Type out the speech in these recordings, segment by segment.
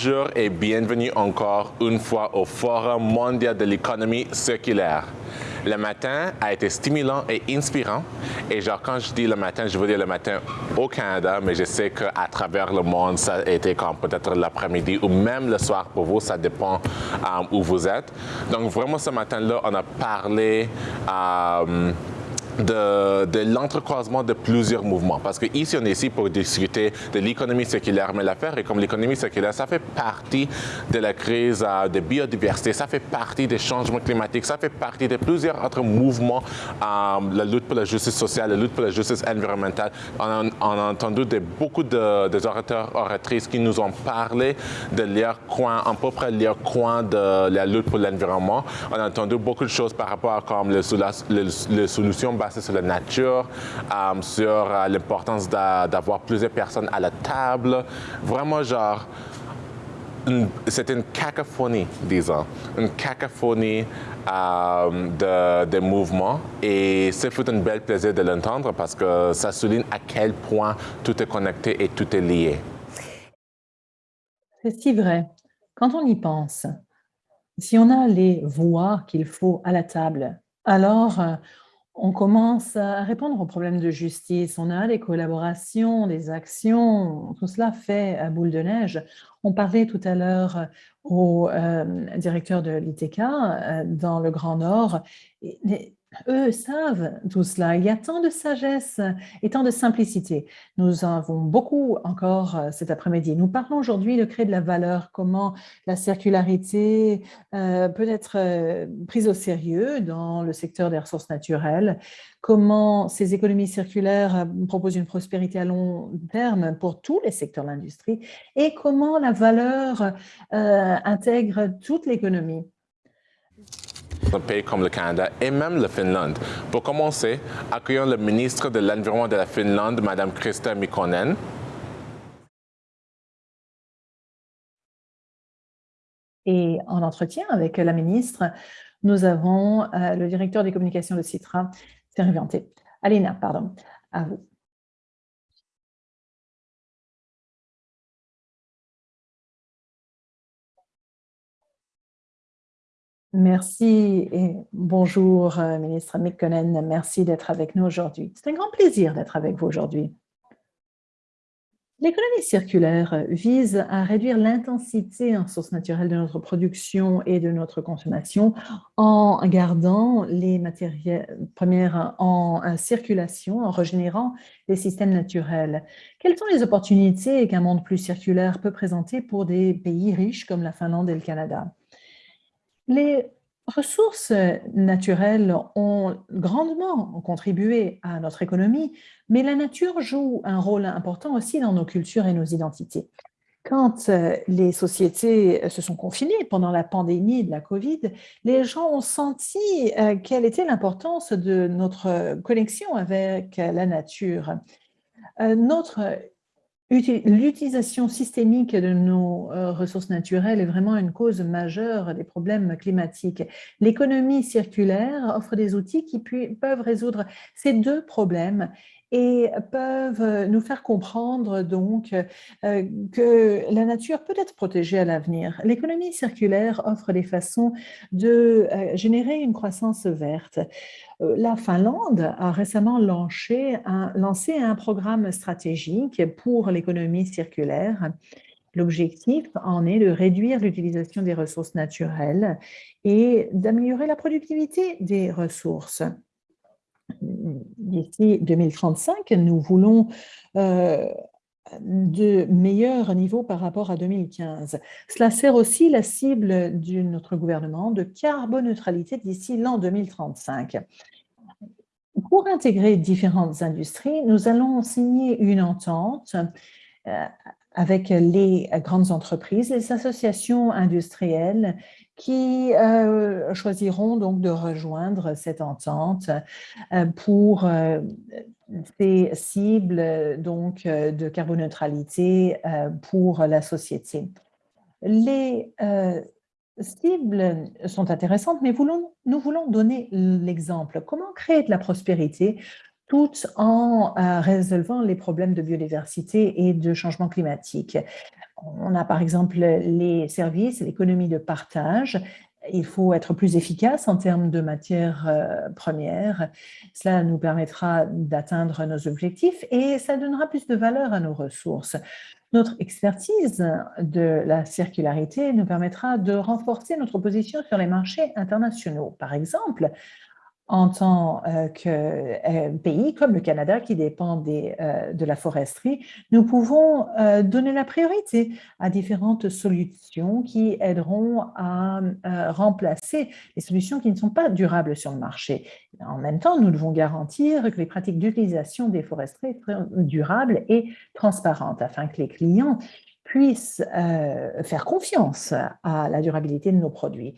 Bonjour et bienvenue encore une fois au Forum mondial de l'économie circulaire. Le matin a été stimulant et inspirant. Et genre, quand je dis le matin, je veux dire le matin au Canada, mais je sais qu'à travers le monde, ça a été comme peut-être l'après-midi ou même le soir pour vous, ça dépend euh, où vous êtes. Donc vraiment, ce matin-là, on a parlé... Euh, de, l'entrecroisement de plusieurs mouvements. Parce que ici, on est ici pour discuter de l'économie circulaire, mais l'affaire est comme l'économie circulaire, ça fait partie de la crise euh, de biodiversité, ça fait partie des changements climatiques, ça fait partie de plusieurs autres mouvements, euh, la lutte pour la justice sociale, la lutte pour la justice environnementale. On a, entendu de, beaucoup de, des orateurs, oratrices qui nous ont parlé de leur coin, à peu près leur coin de la lutte pour l'environnement. On a entendu beaucoup de choses par rapport à comme les, les solutions sur la nature, euh, sur euh, l'importance d'avoir plusieurs personnes à la table. Vraiment, genre, c'est une cacophonie, disons, une cacophonie euh, de, mouvements et c'est fut un bel plaisir de l'entendre parce que ça souligne à quel point tout est connecté et tout est lié. C'est si vrai. Quand on y pense, si on a les voix qu'il faut à la table, alors on commence à répondre aux problèmes de justice. On a des collaborations, des actions, tout cela fait à boule de neige. On parlait tout à l'heure au euh, directeur de l'ITK euh, dans le Grand Nord eux savent tout cela. Il y a tant de sagesse et tant de simplicité. Nous avons beaucoup encore euh, cet après-midi. Nous parlons aujourd'hui de créer de la valeur, comment la circularité euh, peut être euh, prise au sérieux dans le secteur des ressources naturelles, comment ces économies circulaires proposent une prospérité à long terme pour tous les secteurs de l'industrie? Et comment la valeur intègre toute l'économie? Un pays comme le Canada et même le Finlande. Pour commencer, accueillons le ministre de l'Environnement de la Finlande, Mme Krista Mikkonen. Et en entretien avec la ministre, nous avons euh, le directeur des communications de Citra, Thierry Alina, pardon, à vous. Merci et bonjour, euh, ministre Mikkonen. Merci d'être avec nous aujourd'hui. C'est un grand plaisir d'être avec vous aujourd'hui. L'économie circulaire vise à réduire l'intensité en sources naturelles de notre production et de notre consommation en gardant les matières premières en circulation, en régénérant les systèmes naturels. Quelles sont les opportunités qu'un monde plus circulaire peut présenter pour des pays riches comme la Finlande et le Canada? Les ressources naturelles ont grandement contribué à notre économie, mais la nature joue un rôle important aussi dans nos cultures et nos identités. Quand euh, les sociétés se sont confinées pendant la pandémie de la COVID, les gens ont senti euh, quelle était l'importance de notre connexion avec la nature. Euh, notre L'utilisation systémique de nos euh, ressources naturelles est vraiment une cause majeure des problèmes climatiques. L'économie circulaire offre des outils qui peuvent résoudre ces deux problèmes et peuvent nous faire comprendre donc euh, que la nature peut être protégée à l'avenir. L'économie circulaire offre des façons de euh, générer une croissance verte. Euh, la Finlande a récemment lancé un programme stratégique pour l'économie circulaire. L'objectif en est de réduire l'utilisation des ressources naturelles et d'améliorer la productivité des ressources d'ici 2035, nous voulons euh, de meilleurs niveaux par rapport à 2015. Cela sert aussi la cible de notre gouvernement de carboneutralité d'ici l'an 2035. Pour intégrer différentes industries, nous allons signer une entente euh, avec les grandes entreprises, les associations industrielles qui euh, choisiront donc de rejoindre cette entente euh, pour euh, ces cibles donc, de carboneutralité pour la société. Les cibles sont intéressantes, mais nous voulons donner l'exemple. Comment créer de la prospérité tout en résolvant les problèmes de biodiversité et de changement climatique. On a par exemple les services, l'économie de partage. Il faut être plus efficace en termes de matières euh, premières. Cela nous permettra d'atteindre nos objectifs et ça donnera plus de valeur à nos ressources. Notre expertise de la circularité nous permettra de renforcer notre position sur les marchés internationaux. Par exemple, en tant euh, que euh, pays comme le Canada qui dépend euh, de la foresterie, nous pouvons donner la priorité à différentes solutions qui aideront à remplacer les solutions qui ne sont pas durables sur le marché. En même temps, nous devons garantir que les pratiques d'utilisation des foresteries soient durables et transparentes afin que les clients puissent faire confiance à la durabilité de nos produits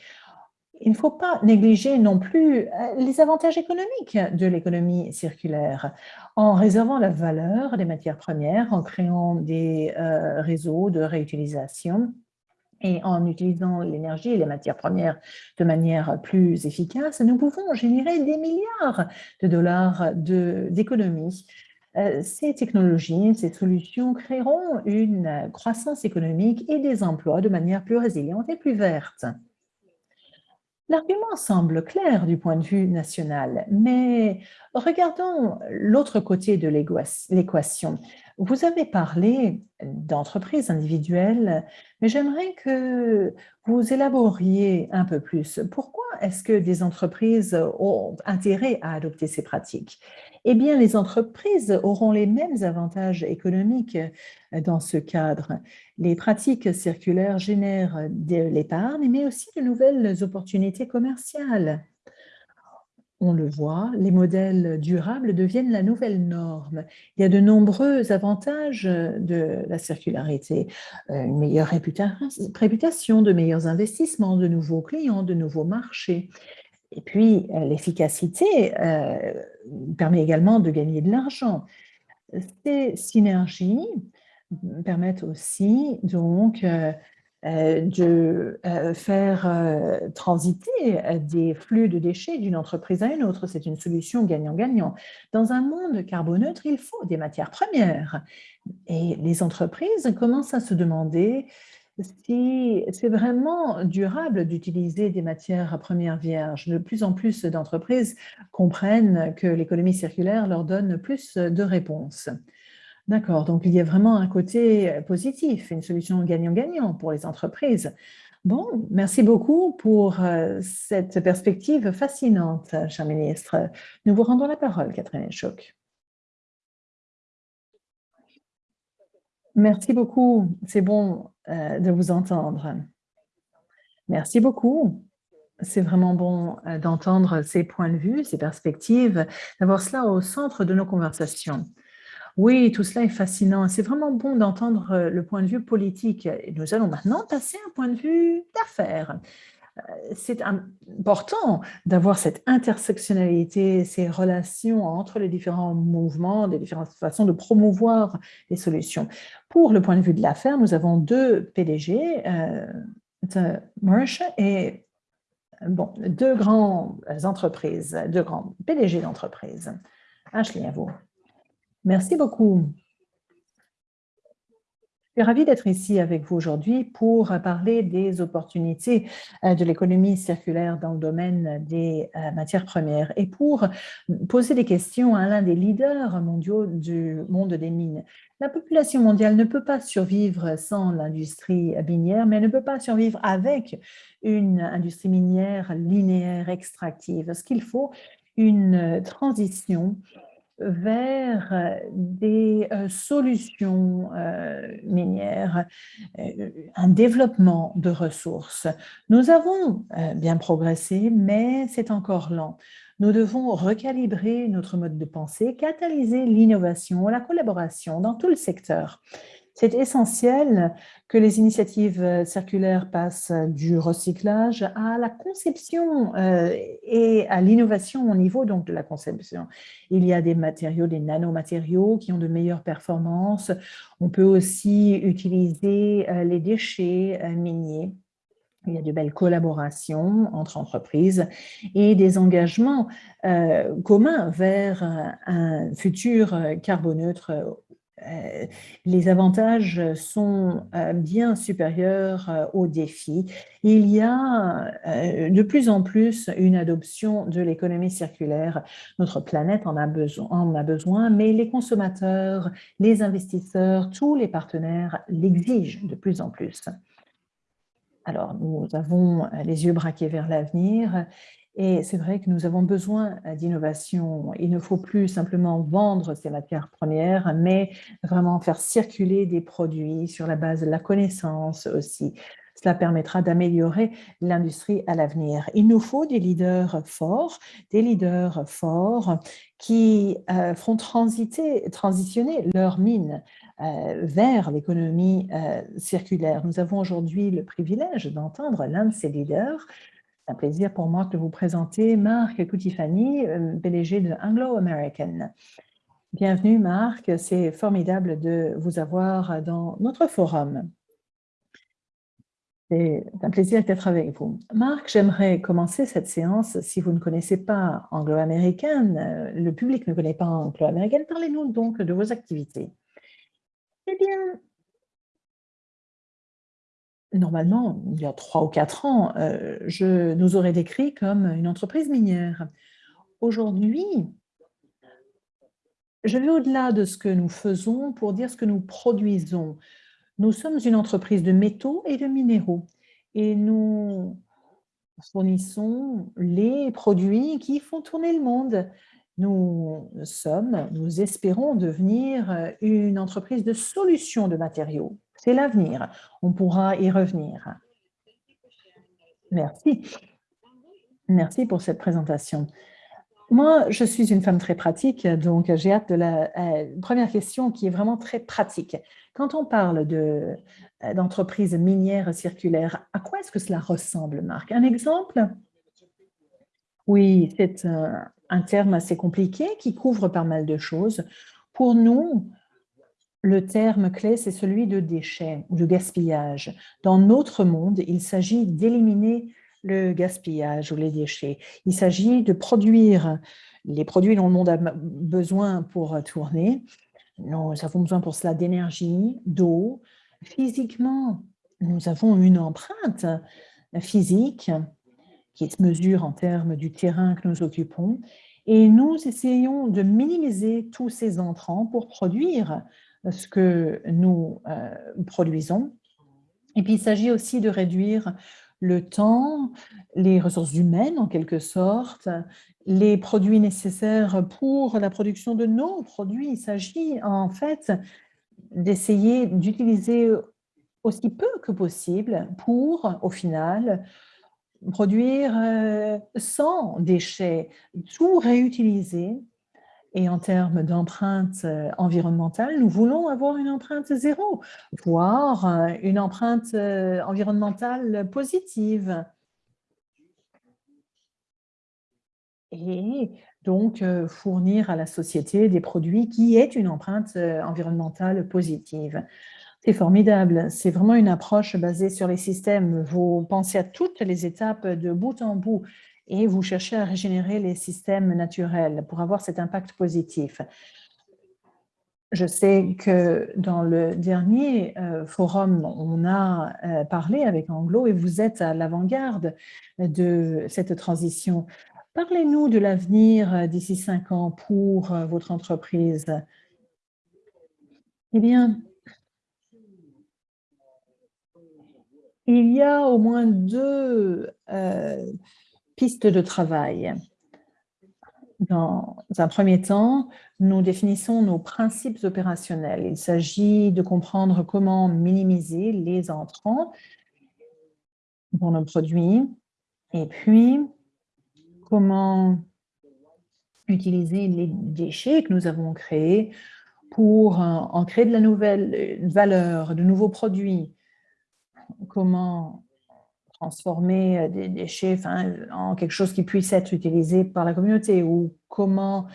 il ne faut pas négliger non plus euh, les avantages économiques de l'économie circulaire en réservant la valeur des matières premières, en créant des euh, réseaux de réutilisation et en utilisant l'énergie et les matières premières de manière plus efficace, nous pouvons générer des milliards de dollars d'économies. Euh, ces technologies, ces solutions créeront une croissance économique et des emplois de manière plus résiliente et plus verte. L'argument semble clair du point de vue national, mais regardons l'autre côté de l'équation. Vous avez parlé d'entreprises individuelles, mais j'aimerais que vous élaboriez un peu plus. Pourquoi est-ce que des entreprises ont intérêt à adopter ces pratiques? Eh bien, les entreprises auront les mêmes avantages économiques euh, dans ce cadre. Les pratiques circulaires génèrent de l'épargne, mais aussi de nouvelles opportunités commerciales. On le voit, les modèles durables deviennent la nouvelle norme. Il y a de nombreux avantages de la circularité, euh, une meilleure réputation, de meilleurs investissements, de nouveaux clients, de nouveaux marchés. Et puis, euh, l'efficacité euh, permet également de gagner de l'argent. Ces synergies permettent aussi donc euh, de faire transiter des flux de déchets d'une entreprise à une autre. C'est une solution gagnant-gagnant. Dans un monde carboneutre, il faut des matières premières. Et les entreprises commencent à se demander si c'est vraiment durable d'utiliser des matières premières vierges. De plus en plus d'entreprises comprennent que l'économie circulaire leur donne plus de réponses. D'accord, donc il y a vraiment un côté positif, une solution gagnant-gagnant pour les entreprises. Bon, merci beaucoup pour euh, cette perspective fascinante, cher ministre. Nous vous rendons la parole, Catherine Choc. Merci beaucoup. C'est bon euh, de vous entendre. Merci beaucoup. C'est vraiment bon euh, d'entendre ces points de vue, ces perspectives, d'avoir cela au centre de nos conversations. Oui, tout cela est fascinant. C'est vraiment bon d'entendre euh, le point de vue politique. Et nous allons maintenant passer à un point de vue d'affaires c'est important d'avoir cette intersectionnalité, ces relations entre les différents mouvements, les différentes façons de promouvoir les solutions. Pour le point de vue de l'affaire, nous avons deux PDG, euh, et bon, deux grandes entreprises, deux grands PDG d'entreprises. Ashley, à vous. Merci beaucoup. Je suis ravie d'être ici avec vous aujourd'hui pour parler des opportunités euh, de l'économie circulaire dans le domaine des euh, matières premières et pour poser des questions à l'un des leaders mondiaux du monde des mines. La population mondiale ne peut pas survivre sans l'industrie minière, mais elle ne peut pas survivre avec une industrie minière linéaire extractive. Ce qu'il faut, une transition vers euh, des euh, solutions euh, minières, un développement de ressources. Nous avons bien progressé, mais c'est encore lent. Nous devons recalibrer notre mode de pensée, catalyser l'innovation, la collaboration dans tout le secteur. C'est essentiel que les initiatives euh, circulaires passent du recyclage à la conception euh, et à l'innovation au niveau donc de la conception. Il y a des matériaux, des nanomatériaux qui ont de meilleures performances. On peut aussi utiliser euh, les déchets miniers Il y a de belles collaborations entre entreprises et des engagements euh, communs vers un futur carboneutre euh, les avantages sont euh, bien supérieurs euh, aux défis. Il y a de plus en plus une adoption de l'économie circulaire. Notre planète en a, besoin, en a besoin, mais les consommateurs, les investisseurs, tous les partenaires l'exigent de plus en plus. Alors, nous avons les yeux braqués vers l'avenir et c'est vrai que nous avons besoin euh, d'innovation. Il ne faut plus simplement vendre ces matières premières, mais vraiment faire circuler des produits sur la base de la connaissance aussi. Cela permettra d'améliorer l'industrie à l'avenir. Il nous faut des leaders forts, des leaders forts qui euh, feront transiter, transitionner leurs mines euh, vers l'économie circulaire. Nous avons aujourd'hui le privilège d'entendre l'un de ces leaders un plaisir pour moi de vous présenter Marc Coutifani, euh, PDG de Anglo-American. Bienvenue Marc, c'est formidable de vous avoir dans notre forum. C'est un plaisir d'être avec vous. Marc, j'aimerais commencer cette séance, si vous ne connaissez pas Anglo-American, euh, le public ne connaît pas Anglo-American, parlez-nous donc de vos activités. Eh bien, normalement, il y a trois ou quatre ans, euh, je nous aurais décrit comme une entreprise minière. Aujourd'hui, je vais au-delà de ce que nous faisons pour dire ce que nous produisons. Nous sommes une entreprise de métaux et de minéraux et nous fournissons les produits qui font tourner le monde. Nous sommes, nous espérons devenir une entreprise de solutions de matériaux. C'est l'avenir. On pourra y revenir. Merci. Merci pour cette présentation. Moi, je suis une femme très pratique, donc j'ai hâte de la euh, première question qui est vraiment très pratique. Quand on parle euh, d'entreprise minière circulaire, à quoi est-ce que cela ressemble, Marc? Un exemple? Oui, c'est un, un terme assez compliqué qui couvre pas mal de choses. Pour nous, le terme clé, c'est celui de déchets ou de gaspillage. Dans notre monde, il s'agit d'éliminer le gaspillage ou les déchets. Il s'agit de produire les produits dont le monde a besoin pour tourner. Nous avons besoin pour cela d'énergie, d'eau. Physiquement, nous avons une empreinte physique qui se mesure en termes du terrain que nous occupons. Et nous essayons de minimiser tous ces entrants pour produire ce que nous euh, produisons. Et puis, il s'agit aussi de réduire le temps, les ressources humaines en quelque sorte, les produits nécessaires pour la production de nos produits. Il s'agit en fait d'essayer d'utiliser aussi peu que possible pour, au final, produire euh, sans déchets, tout réutiliser et en termes d'empreinte euh, environnementale, nous voulons avoir une empreinte zéro, voire euh, une empreinte euh, environnementale positive. Et donc fournir à la société des produits qui aient une empreinte environnementale positive. C'est formidable, c'est vraiment une approche basée sur les systèmes. Vous pensez à toutes les étapes de bout en bout et vous cherchez à régénérer les systèmes naturels pour avoir cet impact positif. Je sais que dans le dernier euh, forum, on a euh, parlé avec Anglo et vous êtes à l'avant-garde de cette transition. Parlez-nous de l'avenir euh, d'ici cinq ans pour votre entreprise. Eh bien, il y a au moins deux pistes de travail. Dans un premier temps, nous définissons nos principes opérationnels. Il s'agit de comprendre comment minimiser les entrants dans nos produits et puis comment utiliser les déchets que nous avons créés pour en créer de la nouvelle valeur, de nouveaux produits. Comment transformer euh, des déchets en quelque chose qui puisse être utilisé par la communauté ou comment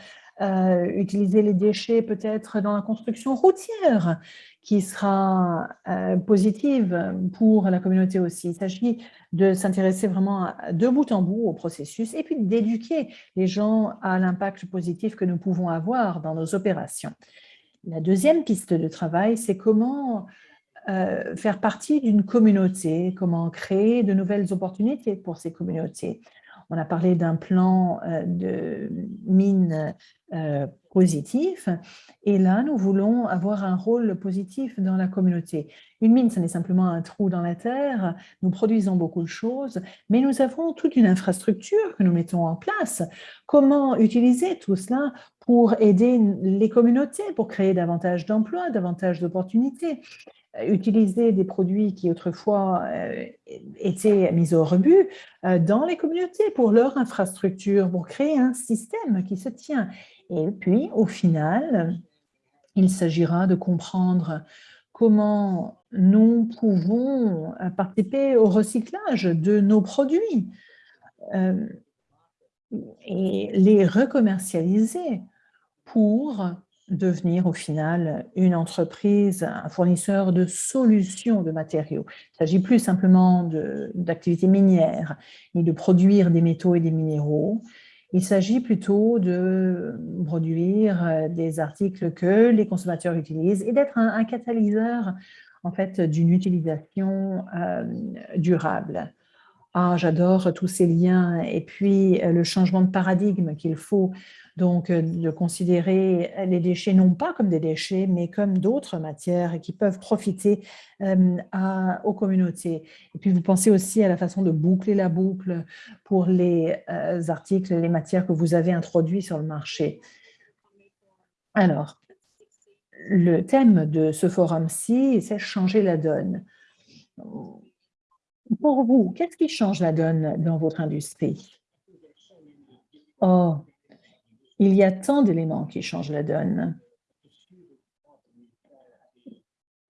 euh, utiliser les déchets peut-être dans la construction routière, qui sera euh, positive pour la communauté aussi. Il s'agit de s'intéresser vraiment de bout en bout au processus et puis d'éduquer les gens à l'impact positif que nous pouvons avoir dans nos opérations. La deuxième piste de travail, c'est comment euh, faire partie d'une communauté, comment créer de nouvelles opportunités pour ces communautés. On a parlé d'un plan euh, de mine euh, positif et là, nous voulons avoir un rôle positif dans la communauté. Une mine, ce n'est simplement un trou dans la terre, nous produisons beaucoup de choses, mais nous avons toute une infrastructure que nous mettons en place. Comment utiliser tout cela pour aider les communautés, pour créer davantage d'emplois, davantage d'opportunités utiliser des produits qui autrefois euh, étaient mis au rebut euh, dans les communautés pour leur infrastructure, pour créer un système qui se tient. Et puis, au final, il s'agira de comprendre comment nous pouvons participer au recyclage de nos produits euh, et les recommercialiser pour devenir au final une entreprise, un fournisseur de solutions de matériaux. Il ne s'agit plus simplement d'activités minières, ni de produire des métaux et des minéraux. Il s'agit plutôt de produire euh, des articles que les consommateurs utilisent et d'être un, catalyseur en fait d'une utilisation euh, durable. Ah, j'adore tous ces liens et puis euh, le changement de paradigme qu'il faut donc, euh, de considérer les déchets non pas comme des déchets, mais comme d'autres matières qui peuvent profiter euh, aux communautés. Et puis, vous pensez aussi à la façon de boucler la boucle pour les euh, articles, les matières que vous avez introduits sur le marché. Alors, le thème de ce forum-ci, c'est changer la donne. Pour vous, qu'est-ce qui change la donne dans votre industrie? Oh, il y a tant d'éléments qui changent la donne.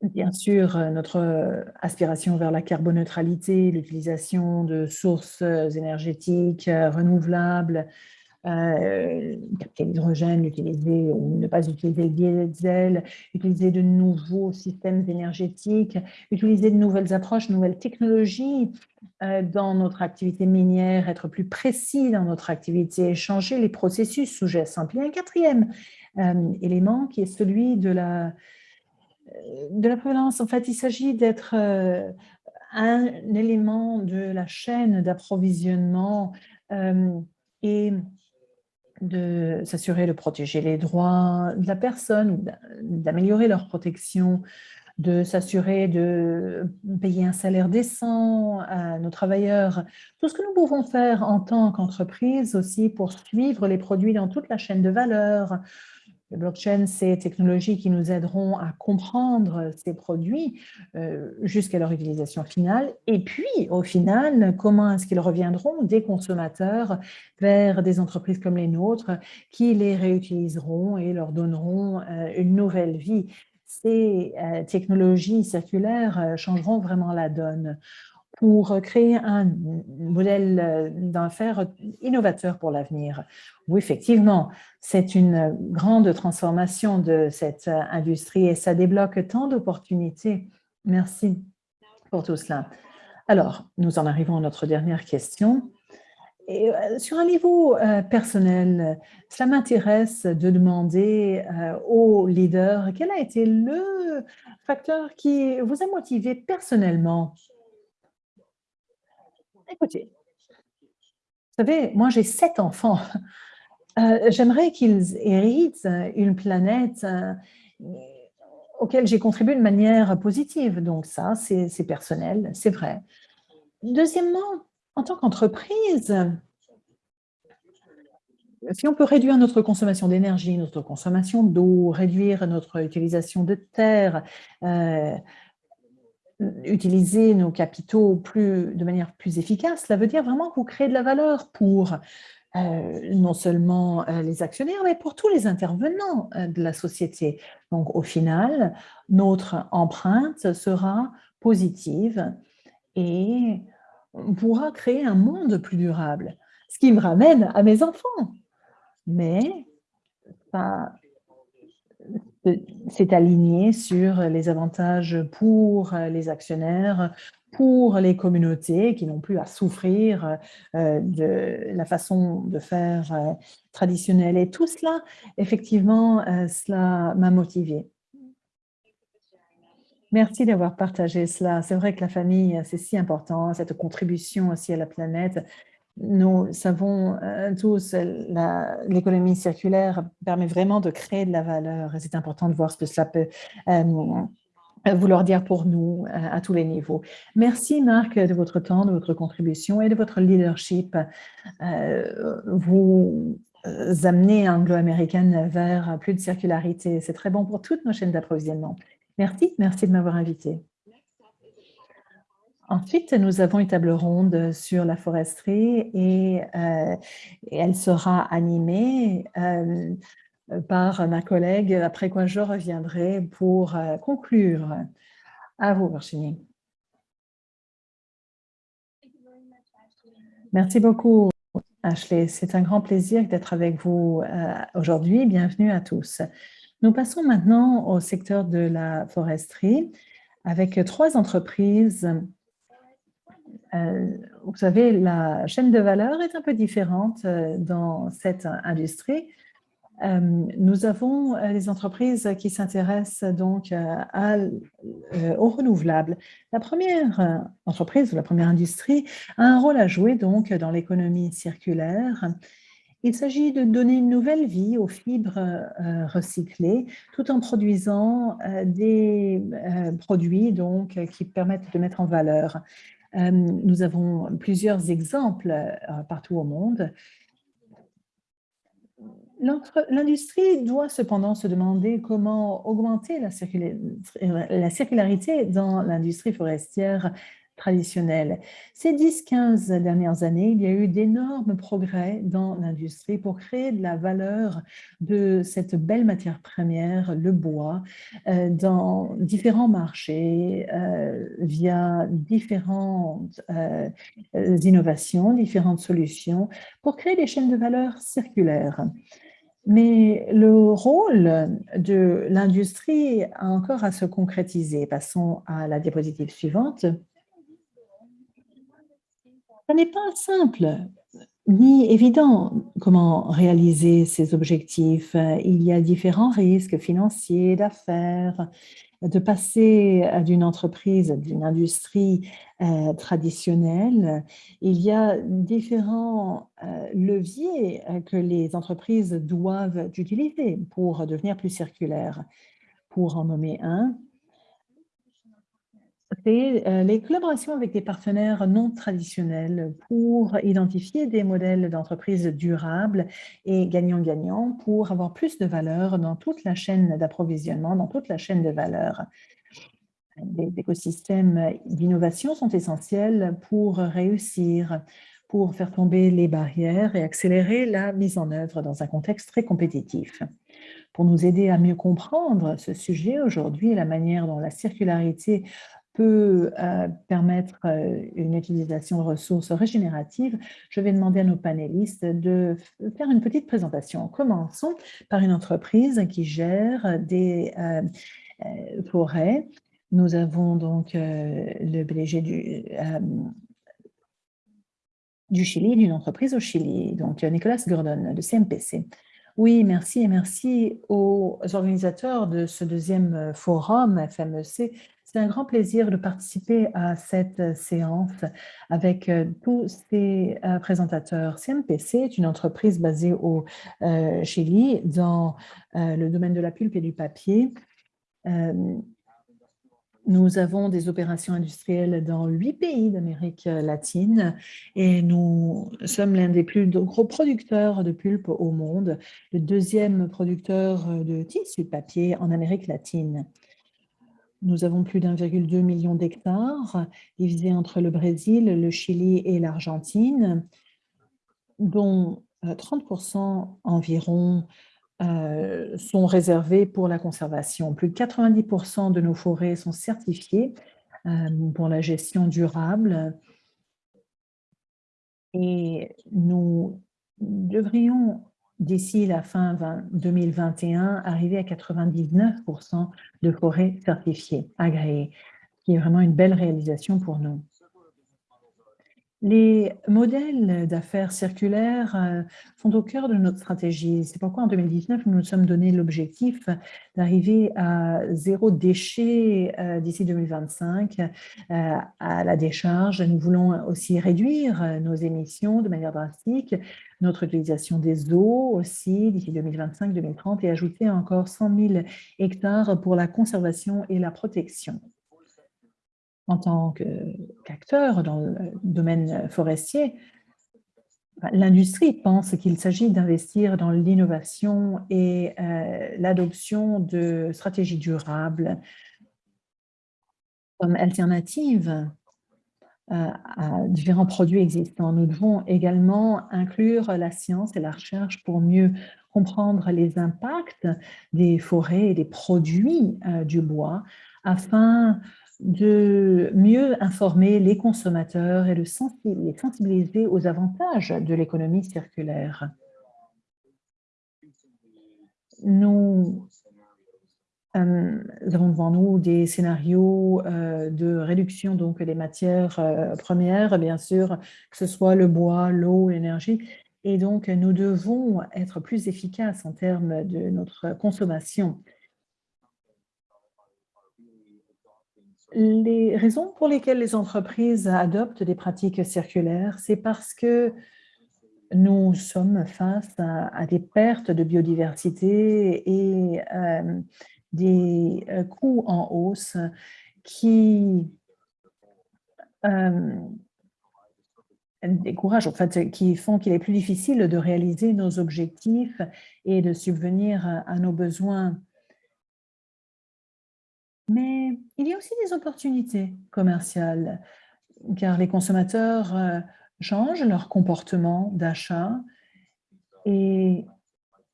Bien sûr, notre aspiration vers la carboneutralité, l'utilisation de sources énergétiques renouvelables, euh, capter l'hydrogène, utiliser ou ne pas utiliser le diesel, utiliser de nouveaux systèmes énergétiques, utiliser de nouvelles approches, de nouvelles technologies euh, dans notre activité minière, être plus précis dans notre activité, changer les processus sous geste simple. un quatrième euh, élément qui est celui de la, de la. En fait, il s'agit d'être un élément de la chaîne d'approvisionnement et de s'assurer de protéger les droits de la personne, d'améliorer leur protection, de s'assurer de payer un salaire décent à nos travailleurs. Tout ce que nous pouvons faire en tant qu'entreprise aussi pour suivre les produits dans toute la chaîne de valeur, le blockchain, ces technologies qui nous aideront à comprendre ces produits euh, jusqu'à leur utilisation finale. Et puis, au final, comment est-ce qu'ils reviendront des consommateurs vers des entreprises comme les nôtres qui les réutiliseront et leur donneront euh, une nouvelle vie? Ces euh, technologies circulaires changeront vraiment la donne pour créer un modèle d'affaires innovateur pour l'avenir. Oui, effectivement, c'est une grande transformation de cette industrie et ça débloque tant d'opportunités. Merci pour tout cela. Alors, nous en arrivons à notre dernière question. Et euh, sur un niveau euh, personnel, cela m'intéresse de demander euh, aux leaders quel a été le facteur qui vous a motivé personnellement Écoutez, vous savez, moi j'ai sept enfants. Euh, j'aimerais qu'ils héritent une planète euh, auquel j'ai contribué de manière positive. Donc ça, c'est personnel, c'est vrai. Deuxièmement, en tant qu'entreprise, si on peut réduire notre consommation d'énergie, notre consommation d'eau, réduire notre utilisation de terre, euh, utiliser nos capitaux plus, de manière plus efficace, cela veut dire vraiment que vous créez de la valeur pour euh, non seulement euh, les actionnaires, mais pour tous les intervenants euh, de la société. Donc, au final, notre empreinte sera positive et on pourra créer un monde plus durable. Ce qui me ramène à mes enfants. Mais s'est aligné sur les avantages pour les actionnaires, pour les communautés qui n'ont plus à souffrir euh, de la façon de faire euh, traditionnelle. Et tout cela, effectivement, euh, cela m'a motivée. Merci d'avoir partagé cela. C'est vrai que la famille, c'est si important, cette contribution aussi à la planète. Nous savons tous, l'économie circulaire permet vraiment de créer de la valeur c'est important de voir ce que cela peut vouloir dire pour nous à tous les niveaux. Merci Marc de votre temps, de votre contribution et de votre leadership. Euh, vous amenez Anglo-Américaine vers plus de circularité. C'est très bon pour toutes nos chaînes d'approvisionnement. Merci, merci de m'avoir invité. Ensuite, nous avons une table ronde sur la foresterie et, euh, elle sera animée euh, par ma collègue, après quoi je reviendrai pour euh, conclure. À vous, Virginie. Merci beaucoup, Ashley. C'est un grand plaisir d'être avec vous aujourd'hui. Bienvenue à tous. Nous passons maintenant au secteur de la foresterie avec trois entreprises. Vous savez, la chaîne de valeur est un peu différente dans cette industrie euh, nous avons euh, les entreprises qui s'intéressent donc euh, aux renouvelables. La première entreprise ou la première industrie a un rôle à jouer donc dans l'économie circulaire. Il s'agit de donner une nouvelle vie aux fibres recyclées tout en produisant des produits donc, qui permettent de mettre en valeur. Nous avons plusieurs exemples partout au monde. L'industrie doit cependant se demander comment augmenter la, circularité dans l'industrie forestière traditionnelle. Ces 10-15 dernières années, il y a eu d'énormes progrès dans l'industrie pour créer de la valeur de cette belle matière première, le bois, euh, dans différents marchés, euh, via différentes euh, innovations, différentes solutions, pour créer des chaînes de valeur circulaires. Mais le rôle de l'industrie a encore à se concrétiser. Passons à la diapositive suivante. Ce n'est pas simple ni évident comment réaliser ces objectifs. Il y a différents risques financiers, d'affaires, de passer d'une entreprise, d'une industrie euh, traditionnelle. Il y a différents euh, leviers euh, que les entreprises doivent utiliser pour devenir plus circulaires. Pour en nommer un, c'est les collaborations avec des partenaires non traditionnels pour identifier des modèles d'entreprise durables et gagnant-gagnant pour avoir plus de valeur dans toute la chaîne d'approvisionnement, dans toute la chaîne de valeur. Les écosystèmes d'innovation sont essentiels pour réussir, pour faire tomber les barrières et accélérer la mise en œuvre dans un contexte très compétitif. Pour nous aider à mieux comprendre ce sujet aujourd'hui la manière dont la circularité peut euh, permettre euh, une utilisation de ressources régénératives, je vais demander à nos panélistes de faire une petite présentation. Commençons par une entreprise qui gère des euh, forêts. Nous avons donc le PDG du, du Chili, d'une entreprise au Chili, donc Nicolas Gordon de CMPC. Oui, merci et merci aux organisateurs de ce deuxième forum FMEC c'est un grand plaisir de participer à cette euh, séance avec euh, tous ces euh, présentateurs. CMPC est une entreprise basée au Chili dans le domaine de la pulpe et du papier. Nous avons des opérations industrielles dans huit pays d'Amérique latine et nous sommes l'un des plus gros producteurs de pulpe au monde, le deuxième producteur de tissu de papier en Amérique latine. Nous avons plus d'1,2 million d'hectares divisés entre le Brésil, le Chili et l'Argentine, dont 30% euh, environ euh, sont réservés pour la conservation. Plus de 90% de nos forêts sont certifiées euh, pour la gestion durable et nous devrions d'ici la fin 2021, arriver à 99% de forêts certifiées, agréées, qui est vraiment une belle réalisation pour nous. Les modèles d'affaires circulaires euh, sont au cœur de notre stratégie. C'est pourquoi en 2019, nous nous sommes donné l'objectif d'arriver à zéro déchet euh, d'ici 2025 euh, à la décharge. Nous voulons aussi réduire nos émissions de manière drastique, notre utilisation des eaux aussi d'ici 2025-2030 et ajouter encore 100 000 hectares pour la conservation et la protection en tant qu'acteur dans le domaine forestier, l'industrie pense qu'il s'agit d'investir dans l'innovation et euh, l'adoption de stratégies durables comme alternative euh, à différents produits existants. Nous devons également inclure la science et la recherche pour mieux comprendre les impacts des forêts et des produits euh, du bois afin de mieux informer les consommateurs et les sensibiliser aux avantages de l'économie circulaire. Nous euh, avons devant nous des scénarios euh, de réduction donc des matières euh, premières, bien sûr, que ce soit le bois, l'eau, l'énergie, et donc nous devons être plus efficaces en termes de notre consommation. Les raisons pour lesquelles les entreprises adoptent des pratiques circulaires, c'est parce que nous sommes face à, des pertes de biodiversité et euh, des euh, coûts en hausse qui euh, découragent, en fait, qui font qu'il est plus difficile de réaliser nos objectifs et de subvenir à nos besoins mais il y a aussi des opportunités commerciales, car les consommateurs euh, changent leur comportement d'achat et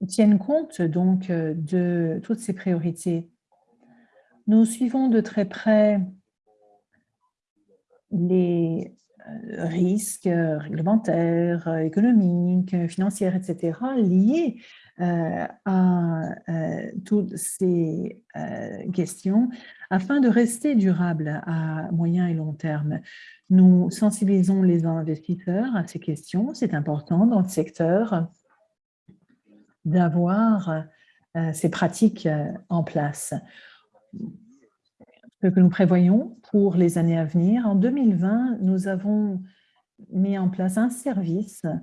tiennent compte donc euh, de toutes ces priorités. Nous suivons de très près les euh, risques réglementaires, économiques, financiers, etc., liés à euh, toutes ces euh, questions afin de rester durable à moyen et long terme. Nous sensibilisons les investisseurs à ces questions. C'est important dans le secteur d'avoir ces pratiques en place. Ce que nous prévoyons pour les années à venir, en 2020, nous avons mis en place un service euh,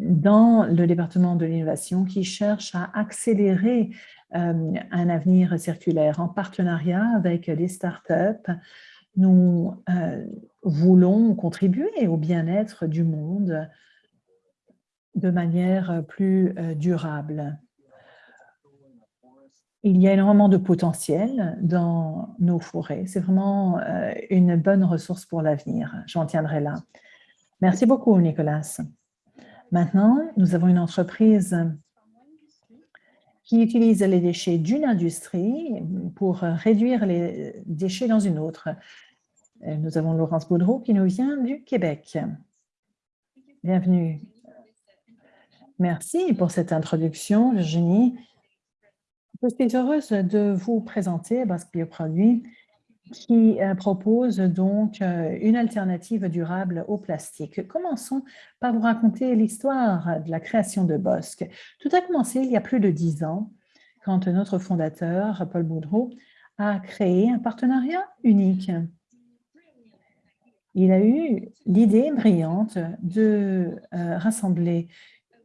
dans le département de l'innovation qui cherche à accélérer euh, un avenir circulaire en partenariat avec des startups. Nous euh, voulons contribuer au bien-être du monde de manière plus durable. Il y a énormément de potentiel dans nos forêts. C'est vraiment une bonne ressource pour l'avenir. J'en tiendrai là. Merci beaucoup, Nicolas. Maintenant, nous avons une entreprise qui utilise les déchets d'une industrie pour réduire les déchets dans une autre. Nous avons Laurence Boudreau qui nous vient du Québec. Bienvenue. Merci pour cette introduction, Virginie. Je suis heureuse de vous présenter Basque Bioproduit qui euh, propose donc euh, une alternative durable au plastique. Commençons par vous raconter l'histoire de la création de Bosque. Tout a commencé il y a plus de dix ans, quand notre fondateur, Paul Boudreau, a créé un partenariat unique. Il a eu l'idée brillante de euh, rassembler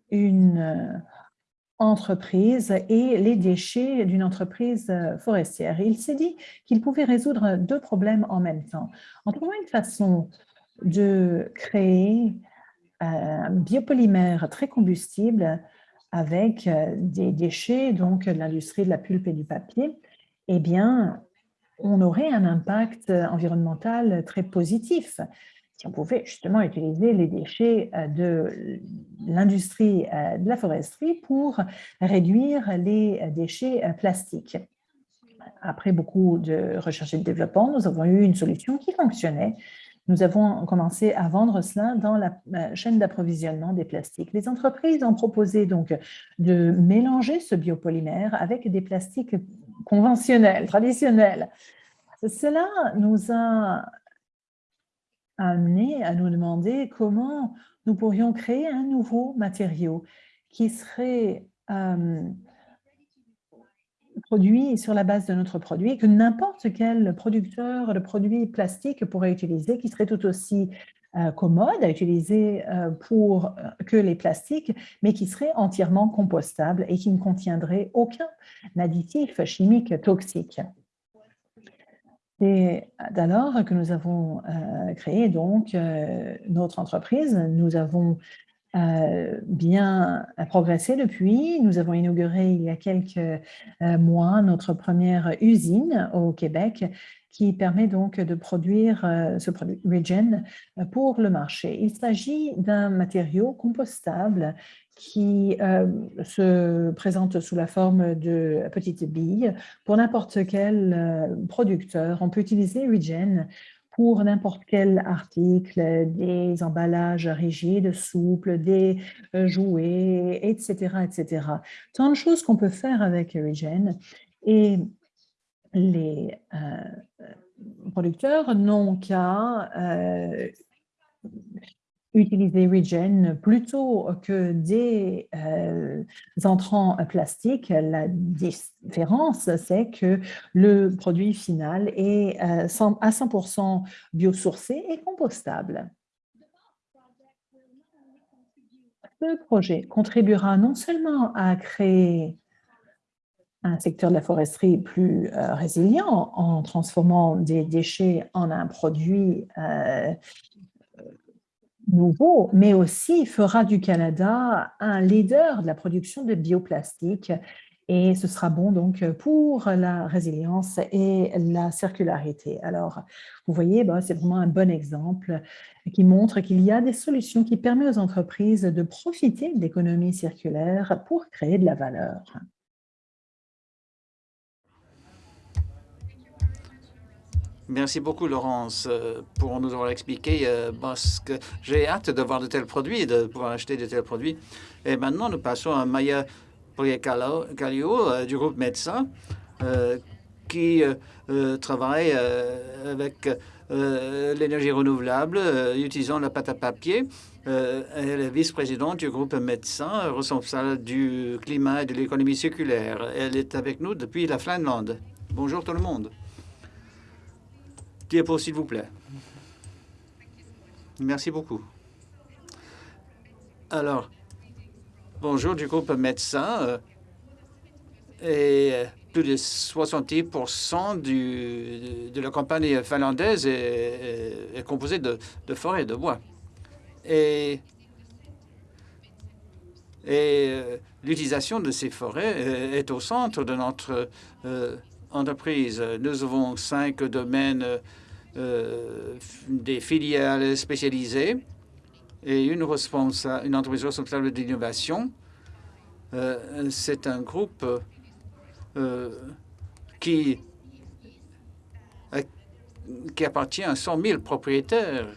une entreprise et les déchets d'une entreprise euh, forestière. il s'est dit qu'il pouvait résoudre deux problèmes en même temps, en trouvant une façon de créer euh, un biopolymère très combustible avec euh, des déchets donc de l'industrie de la pulpe et du papier, eh bien, on aurait un impact environnemental très positif on pouvait justement utiliser les déchets euh, de l'industrie euh, de la foresterie pour réduire les déchets euh, plastiques. Après beaucoup de recherche et de développement, nous avons eu une solution qui fonctionnait. nous avons commencé à vendre cela dans la chaîne d'approvisionnement des plastiques. Les entreprises ont proposé donc de mélanger ce biopolymère avec des plastiques conventionnels, traditionnels. Cela nous a amené à nous demander comment nous pourrions créer un nouveau matériau qui serait euh, produit sur la base de notre produit, que n'importe quel producteur de produits plastiques pourrait utiliser, qui serait tout aussi euh, commode à utiliser euh, pour que les plastiques, mais qui serait entièrement compostable et qui ne contiendrait aucun additif chimique toxique. C'est d'alors que nous avons euh, créé donc euh, notre entreprise. Nous avons euh, bien progressé depuis. Nous avons inauguré il y a quelques mois notre première usine au Québec qui permet donc de produire ce produit Regen pour le marché. Il s'agit d'un matériau compostable qui euh, se présente sous la forme de petites billes pour n'importe quel euh, producteur. On peut utiliser Regen pour n'importe quel article, des emballages rigides, souples, des euh, jouets, etc., etc. Tant de choses qu'on peut faire avec Regen. Et les producteurs n'ont qu'à utiliser Regen plutôt que des euh, entrants plastiques. La différence, c'est que le produit final est euh, à 100% biosourcé et compostable. Ce projet contribuera non seulement à créer un secteur de la foresterie plus euh, résilient en transformant des déchets en un produit nouveau, mais aussi fera du Canada un leader de la production de bioplastiques et ce sera bon donc pour la résilience et la circularité. Alors, vous voyez, bah, c'est vraiment un bon exemple qui montre qu'il y a des solutions qui permettent aux entreprises de profiter de l'économie circulaire pour créer de la valeur. Merci beaucoup, Laurence, euh, pour nous avoir expliqué, euh, parce que j'ai hâte de voir de tels produits, de pouvoir acheter de tels produits. Et maintenant, nous passons à Maya Poliacalio euh, du groupe Médecin, qui travaille avec l'énergie renouvelable, utilisant la pâte à papier. elle est vice-présidente du groupe Médecin, responsable du climat et de l'économie circulaire. Elle est avec nous depuis la Finlande. Bonjour tout le monde. Diapo, s'il vous plaît. Merci beaucoup. Alors, bonjour du groupe médecin. Euh, et euh, plus de 70 du, de la campagne finlandaise est, composée de, de forêts de bois. Et, et euh, l'utilisation de ces forêts est au centre de notre entreprise. Nous avons cinq domaines euh, des filiales spécialisées et une, une entreprise responsable d'innovation. Euh, c'est un groupe euh, qui, qui appartient à 100 000 propriétaires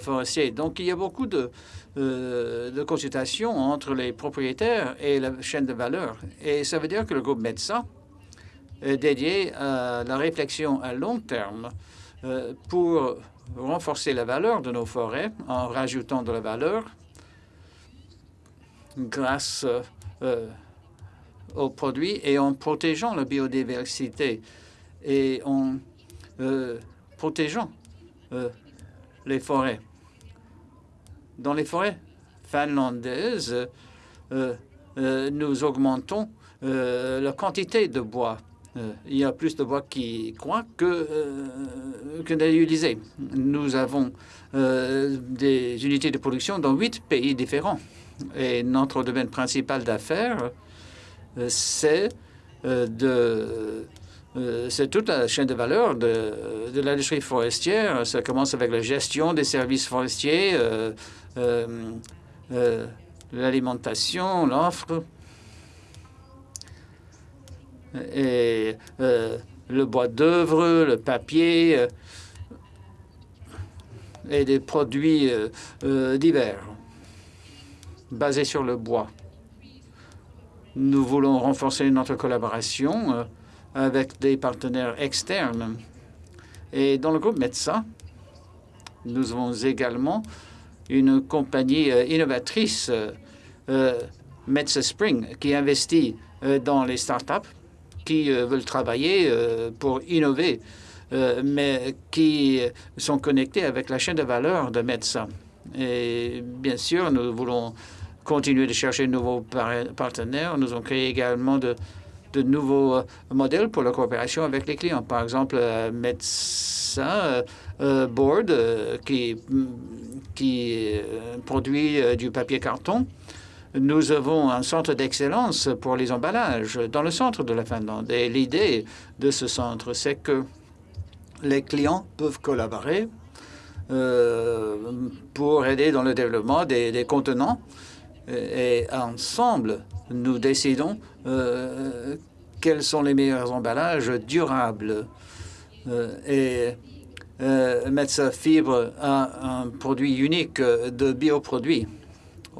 forestiers. Donc, il y a beaucoup de, de consultations entre les propriétaires et la chaîne de valeur. Et ça veut dire que le groupe médecin dédié à la réflexion à long terme euh, pour renforcer la valeur de nos forêts en rajoutant de la valeur grâce euh, aux produits et en protégeant la biodiversité et en euh, protégeant les forêts. Dans les forêts finlandaises, nous augmentons la quantité de bois euh, il y a plus de bois qui croient que, euh, que. Nous avons euh, des unités de production dans huit pays différents. Et notre domaine principal d'affaires, c'est de c'est toute la chaîne de valeur de, de l'industrie forestière. Ça commence avec la gestion des services forestiers, l'alimentation, l'offre, et euh, le bois d'œuvre, le papier. Euh, et des produits divers basés sur le bois. Nous voulons renforcer notre collaboration avec des partenaires externes. Et dans le groupe METSA, nous avons également une compagnie innovatrice, METSA Spring, qui investit dans les startups qui veulent travailler pour innover euh, mais qui sont connectés avec la chaîne de valeur de médecins. Et bien sûr, nous voulons continuer de chercher de nouveaux partenaires. Nous avons créé également de, nouveaux euh, modèles pour la coopération avec les clients. Par exemple, euh, Médecin Board, qui produit du papier carton. Nous avons un centre d'excellence pour les emballages dans le centre de la Finlande. Et l'idée de ce centre, c'est que les clients peuvent collaborer euh, pour aider dans le développement des, contenants. Et, ensemble, nous décidons euh, quels sont les meilleurs emballages durables. Euh, et Metsa Fibre a un produit unique de bioproduits.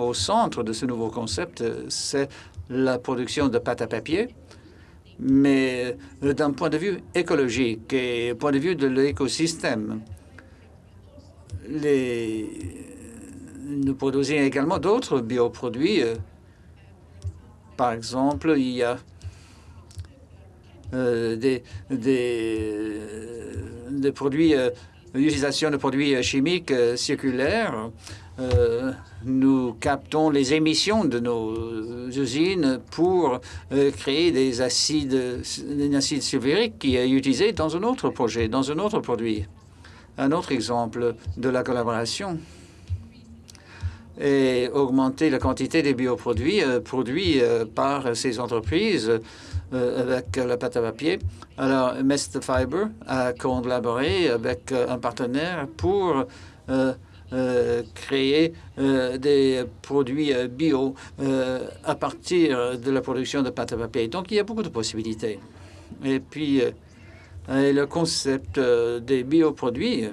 Au centre de ce nouveau concept, c'est la production de pâte à papier mais euh, d'un point de vue écologique et point de vue de l'écosystème. Nous produisons également d'autres bioproduits. Euh, par exemple, il y a euh, des, des, produits, l'utilisation de produits chimiques circulaires nous captons les émissions de nos usines pour euh, créer des acides, des acides sulfuriques qui est utilisé dans un autre projet, dans un autre produit. Un autre exemple de la collaboration est augmenter la quantité des bioproduits euh, produits euh, par ces entreprises avec la pâte à papier. Alors, Mest Fiber a collaboré avec un partenaire pour euh, créer euh, des produits euh, bio à partir de la production de pâte à papier. Donc, il y a beaucoup de possibilités. Et puis, le concept des bioproduits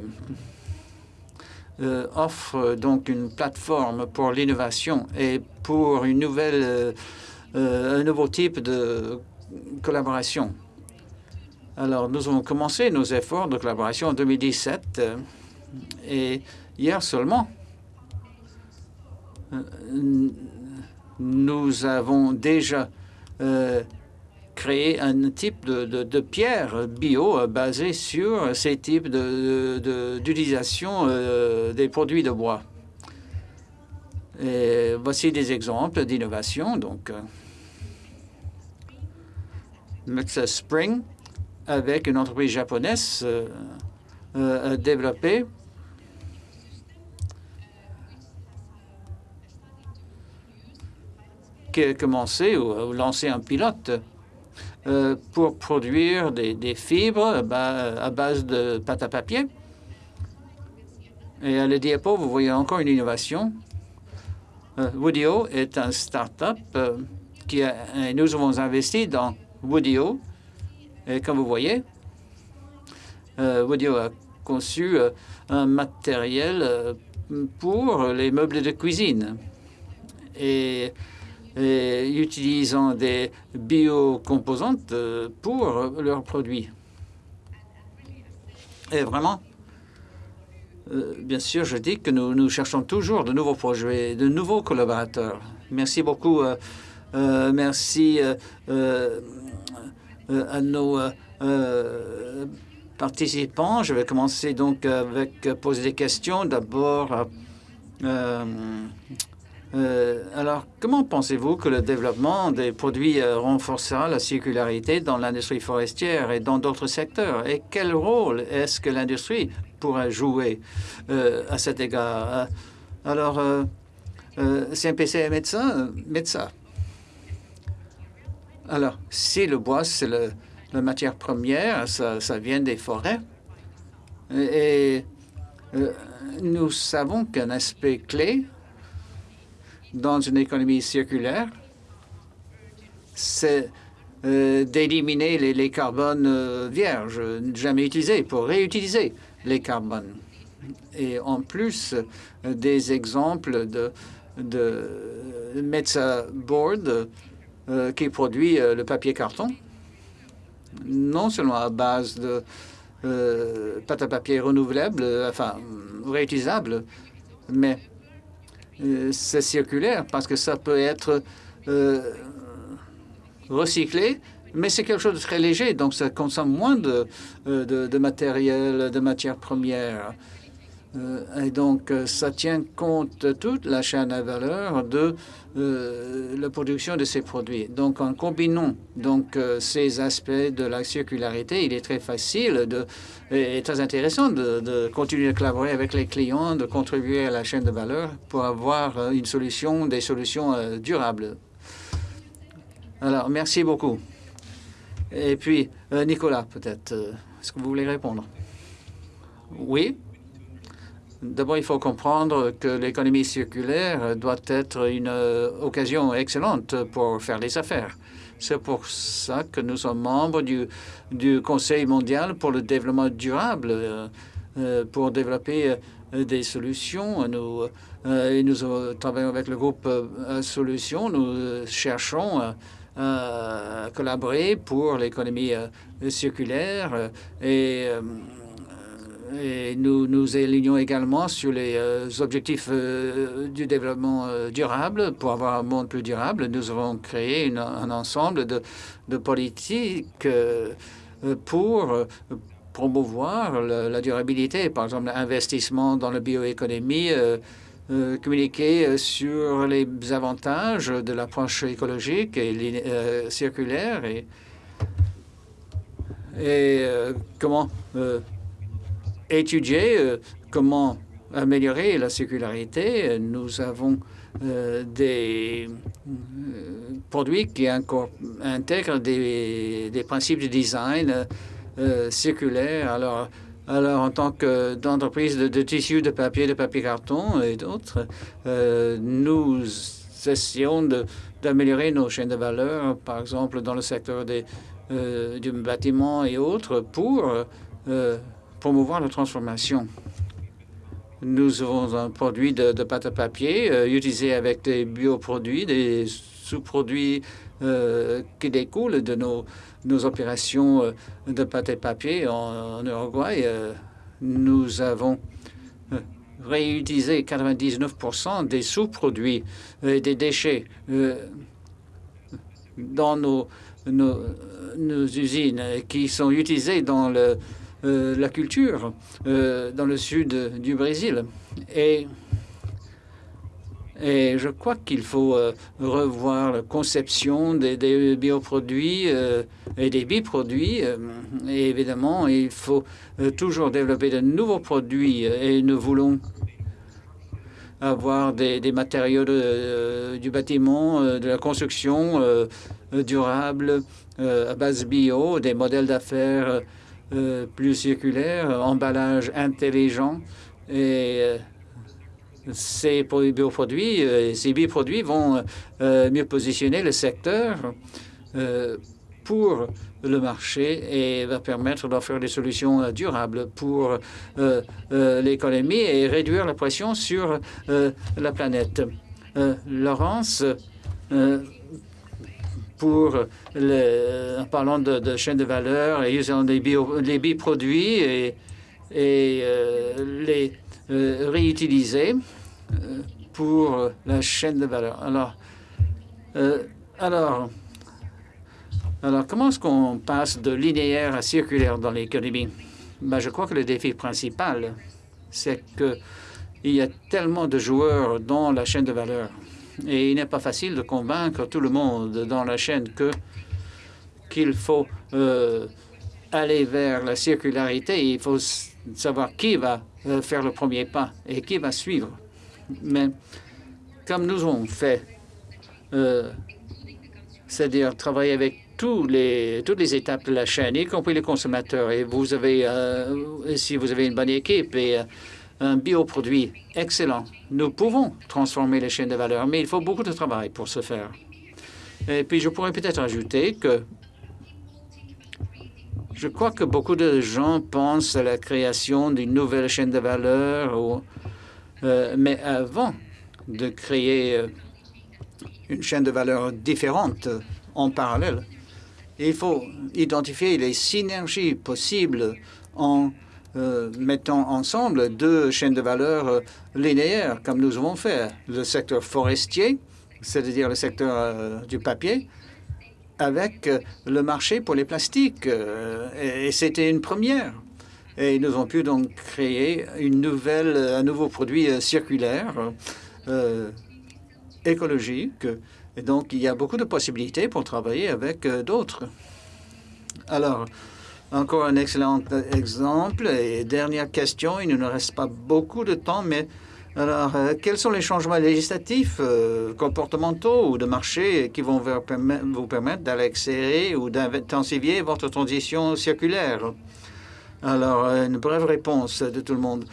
offre donc une plateforme pour l'innovation et pour une nouvelle, un nouveau type de collaboration. Alors, nous avons commencé nos efforts de collaboration en 2017 et Hier seulement, euh, nous avons déjà euh, créé un type de, pierre bio euh, basé sur ces types d'utilisation des produits de bois. Voici des exemples d'innovation. Donc, Spring, avec une entreprise japonaise développée commencer ou, lancer un pilote euh, pour produire des, fibres à base de pâte à papier. Et à le diapo, vous voyez encore une innovation. Euh, Woodio est un start-up euh, a, nous avons investi dans Woodio. Et comme vous voyez, Woodio a conçu un matériel pour les meubles de cuisine. Et utilisant des biocomposantes euh, pour leurs produits. Et vraiment, euh, bien sûr, je dis que nous, cherchons toujours de nouveaux projets, de nouveaux collaborateurs. Merci beaucoup. Euh, merci à nos participants. Je vais commencer donc avec poser des questions. D'abord, alors, comment pensez-vous que le développement des produits euh, renforcera la circularité dans l'industrie forestière et dans d'autres secteurs? Et quel rôle est-ce que l'industrie pourrait jouer euh, à cet égard? Alors, CMPC est médecin, médecin. Alors, si le bois, c'est la matière première, ça, vient des forêts. Et nous savons qu'un aspect clé dans une économie circulaire, c'est euh, d'éliminer les, carbones euh, vierges, jamais utilisés, pour réutiliser les carbones. Et en plus des exemples de, de Board qui produit le papier carton, non seulement à base de pâte à papier renouvelable, enfin réutilisable, mais c'est circulaire parce que ça peut être recyclé mais c'est quelque chose de très léger, donc ça consomme moins de, euh, de, matériel, de matières premières. Euh, et donc, euh, ça tient compte de toute la chaîne à valeur de la production de ces produits. Donc, en combinant donc, ces aspects de la circularité, il est très facile de, et très intéressant de, de continuer à collaborer avec les clients, de contribuer à la chaîne de valeur pour avoir une solution, des solutions durables. Alors, merci beaucoup. Et puis, euh, Nicolas, peut-être, euh, est-ce que vous voulez répondre? Oui. D'abord, il faut comprendre que l'économie circulaire doit être une euh, occasion excellente pour faire les affaires. C'est pour ça que nous sommes membres du, Conseil mondial pour le développement durable, pour développer des solutions. Nous, nous travaillons avec le groupe Solutions. Nous cherchons euh, collaborer pour l'économie euh, circulaire euh, et, et, nous nous alignons également sur les objectifs du développement durable pour avoir un monde plus durable. Nous avons créé un ensemble de, de politiques pour promouvoir la, durabilité, par exemple l'investissement dans la bioéconomie, euh, communiquer euh, sur les avantages de l'approche écologique et euh, circulaire et, et comment étudier comment améliorer la circularité. Nous avons des produits qui intègrent des, principes de design circulaire. Alors, alors, en tant qu'entreprise de, tissus, de papier, de papier carton et d'autres, euh, nous essayons d'améliorer nos chaînes de valeur, par exemple dans le secteur des, euh, du bâtiment et autres, pour euh, promouvoir la transformation. Nous avons un produit de, pâte à papier utilisé avec des bioproduits, des sous-produits qui découlent de nos nos opérations euh, de pâte et papier en, Uruguay, euh, nous avons euh, réutilisé 99% des sous-produits et des déchets dans nos, nos, usines qui sont utilisés dans le, la culture dans le sud du Brésil. Et et je crois qu'il faut euh, revoir la conception des, bioproduits euh, et des biproduits. Euh, et évidemment, il faut toujours développer de nouveaux produits et nous voulons avoir des, matériaux du bâtiment, de la construction durable à base bio, des modèles d'affaires plus circulaires, emballage intelligent et ces bioproduits, euh, ces bioproduits vont euh, mieux positionner le secteur euh, pour le marché et va permettre d'offrir des solutions durables pour l'économie et réduire la pression sur la planète. Laurence, pour en parlant de, de chaîne de valeur et usant les, bio, les bioproduits et, et les réutiliser, euh, pour la chaîne de valeur. Alors, euh, alors, alors comment est-ce qu'on passe de linéaire à circulaire dans l'économie? Ben, Je crois que le défi principal, c'est qu'il y a tellement de joueurs dans la chaîne de valeur et il n'est pas facile de convaincre tout le monde dans la chaîne que qu'il faut euh, aller vers la circularité. Il faut savoir qui va faire le premier pas et qui va suivre. Mais comme nous avons fait, euh, c'est-à-dire travailler avec toutes les étapes de la chaîne, y compris les consommateurs, et euh, si vous avez une bonne équipe et euh, un bioproduit excellent, nous pouvons transformer les chaînes de valeur, mais il faut beaucoup de travail pour ce faire. Et puis, je pourrais peut-être ajouter que Je crois que beaucoup de gens pensent à la création d'une nouvelle chaîne de valeur, euh, mais avant de créer euh, une chaîne de valeur différente en parallèle, il faut identifier les synergies possibles en euh, mettant ensemble deux chaînes de valeur linéaires, comme nous avons fait. Le secteur forestier, c'est-à-dire le secteur du papier, avec euh, le marché pour les plastiques. Euh, et c'était une première. Et nous avons pu donc créer une nouvelle, un nouveau produit euh, circulaire, écologique. Et donc, il y a beaucoup de possibilités pour travailler avec d'autres. Alors, encore un excellent exemple. Et dernière question, il ne nous reste pas beaucoup de temps, mais alors, euh, quels sont les changements législatifs, euh, comportementaux ou de marché qui vont vous permettre d'accélérer ou d'intensifier votre transition circulaire? Alors, euh, une brève réponse de tout le monde.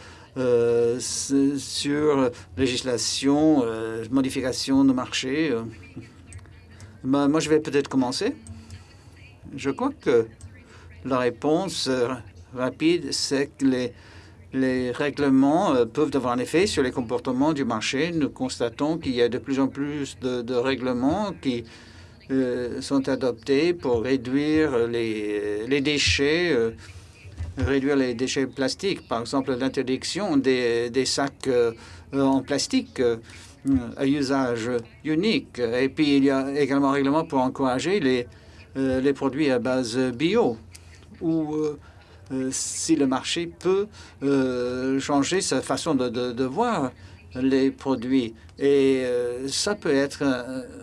sur législation, modification de marché. Ben, moi, je vais peut-être commencer. Je crois que la réponse rapide, c'est que les, règlements euh, peuvent avoir un effet sur les comportements du marché. Nous constatons qu'il y a de plus en plus de, règlements qui euh, sont adoptés pour réduire les, déchets, euh, réduire les déchets plastiques. Par exemple, l'interdiction des, sacs en plastique à usage unique. Et puis, il y a également un règlement pour encourager les produits à base bio ou euh, si le marché peut euh, changer sa façon de, voir les produits. Et euh, ça peut être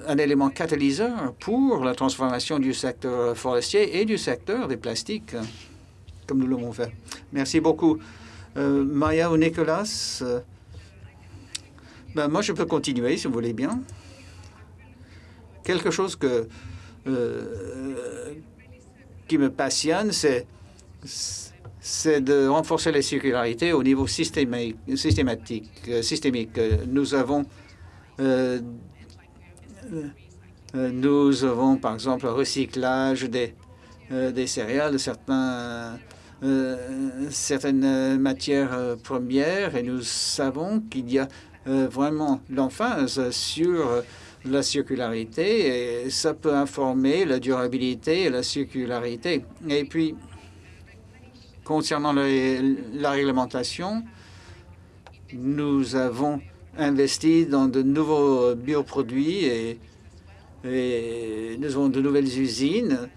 un, élément catalyseur pour la transformation du secteur forestier et du secteur des plastiques, comme nous l'avons fait. Merci beaucoup. Maya ou Nicolas ben, Moi, je peux continuer, si vous voulez bien. Quelque chose que, qui me passionne, c'est de renforcer la circularité au niveau systémique. systématique, euh, systémique. Nous avons, euh, euh, nous avons par exemple le recyclage des, des céréales, certains, certaines matières premières, et nous savons qu'il y a vraiment l'emphase sur la circularité, et ça peut informer la durabilité et la circularité. Et puis, Concernant la réglementation, nous avons investi dans de nouveaux bioproduits et, nous avons de nouvelles usines.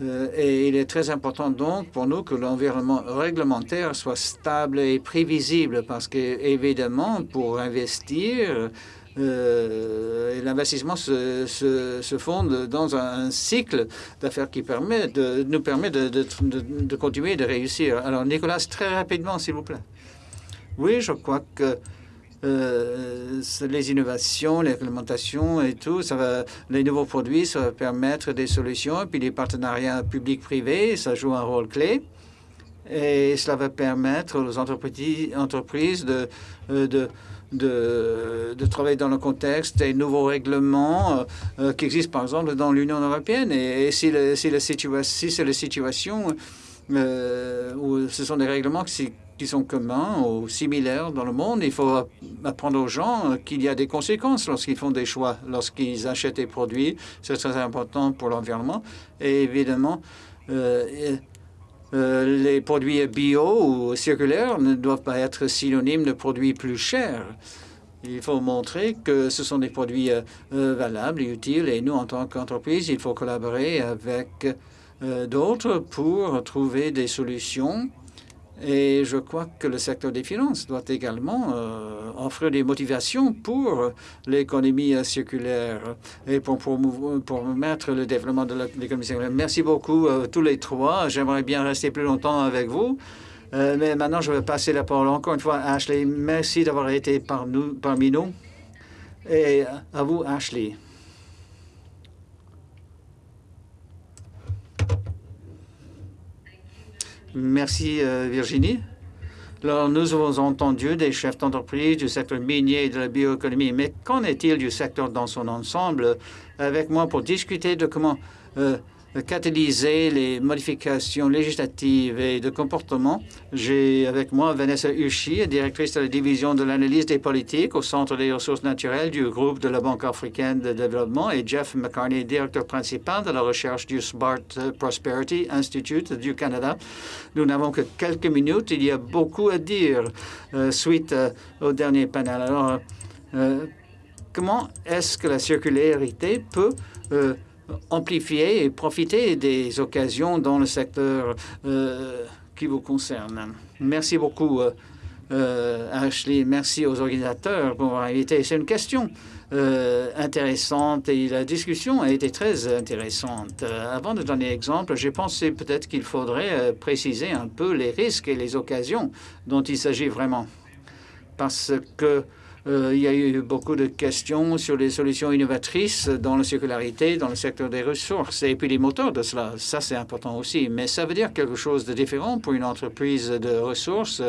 Euh, et il est très important donc pour nous que l'environnement réglementaire soit stable et prévisible parce que évidemment pour investir euh, l'investissement se, se, fonde dans un cycle d'affaires qui permet de, nous permet de, de, de, continuer de réussir. Alors, Nicolas, très rapidement, s'il vous plaît. Oui, je crois que euh, les innovations, les réglementations et tout, ça va, les nouveaux produits, ça va permettre des solutions. Et puis les partenariats publics-privés, ça joue un rôle clé. Et cela va permettre aux entreprises, entreprises de, euh, de de, de, travailler dans le contexte des nouveaux règlements euh, euh, qui existent, par exemple, dans l'Union européenne. Et, si, le, si, si c'est la situation euh, où ce sont des règlements qui, sont communs ou similaires dans le monde, il faut apprendre aux gens qu'il y a des conséquences lorsqu'ils font des choix, lorsqu'ils achètent des produits. C'est très important pour l'environnement. Et évidemment, les produits bio ou circulaires ne doivent pas être synonymes de produits plus chers. Il faut montrer que ce sont des produits euh, euh, valables et utiles. Et nous, en tant qu'entreprise, il faut collaborer avec d'autres pour trouver des solutions et je crois que le secteur des finances doit également euh, offrir des motivations pour l'économie circulaire et pour, pour, mettre le développement de l'économie circulaire. Merci beaucoup euh, tous les trois. J'aimerais bien rester plus longtemps avec vous. Euh, mais maintenant, je vais passer la parole encore une fois à Ashley. Merci d'avoir été par nous, parmi nous. Et à vous, Ashley. Merci, euh, Virginie. Alors, nous avons entendu des chefs d'entreprise du secteur minier et de la bioéconomie, mais qu'en est-il du secteur dans son ensemble? Avec moi pour discuter de comment euh, catalyser les modifications législatives et de comportement. J'ai avec moi Vanessa Uchi, directrice de la division de l'analyse des politiques au Centre des ressources naturelles du groupe de la Banque africaine de développement, et Jeff McCartney, directeur principal de la recherche du Smart Prosperity Institute du Canada. Nous n'avons que quelques minutes. Il y a beaucoup à dire euh, suite euh, au dernier panel. Alors, euh, comment est-ce que la circularité peut amplifier et profiter des occasions dans le secteur euh, qui vous concerne. Merci beaucoup, euh, euh, Ashley. Merci aux organisateurs pour m'avoir invité. C'est une question intéressante et la discussion a été très intéressante. avant de donner l'exemple, j'ai pensé peut-être qu'il faudrait préciser un peu les risques et les occasions dont il s'agit vraiment. Parce que il y a eu beaucoup de questions sur les solutions innovatrices dans la circularité, dans le secteur des ressources, et puis les moteurs de cela. Ça, c'est important aussi. Mais ça veut dire quelque chose de différent pour une entreprise de ressources.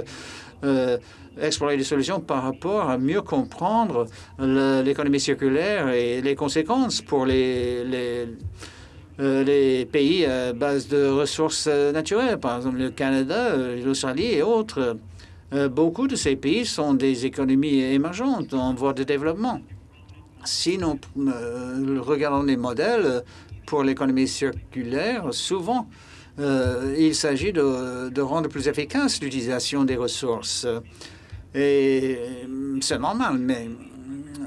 Euh, explorer des solutions par rapport à mieux comprendre l'économie circulaire et les conséquences pour les, euh, les pays à base de ressources naturelles, par exemple le Canada, l'Australie et autres. Euh, beaucoup de ces pays sont des économies émergentes en voie de développement. Si nous euh, regardons les modèles pour l'économie circulaire, souvent, euh, il s'agit de, rendre plus efficace l'utilisation des ressources. Et c'est normal, mais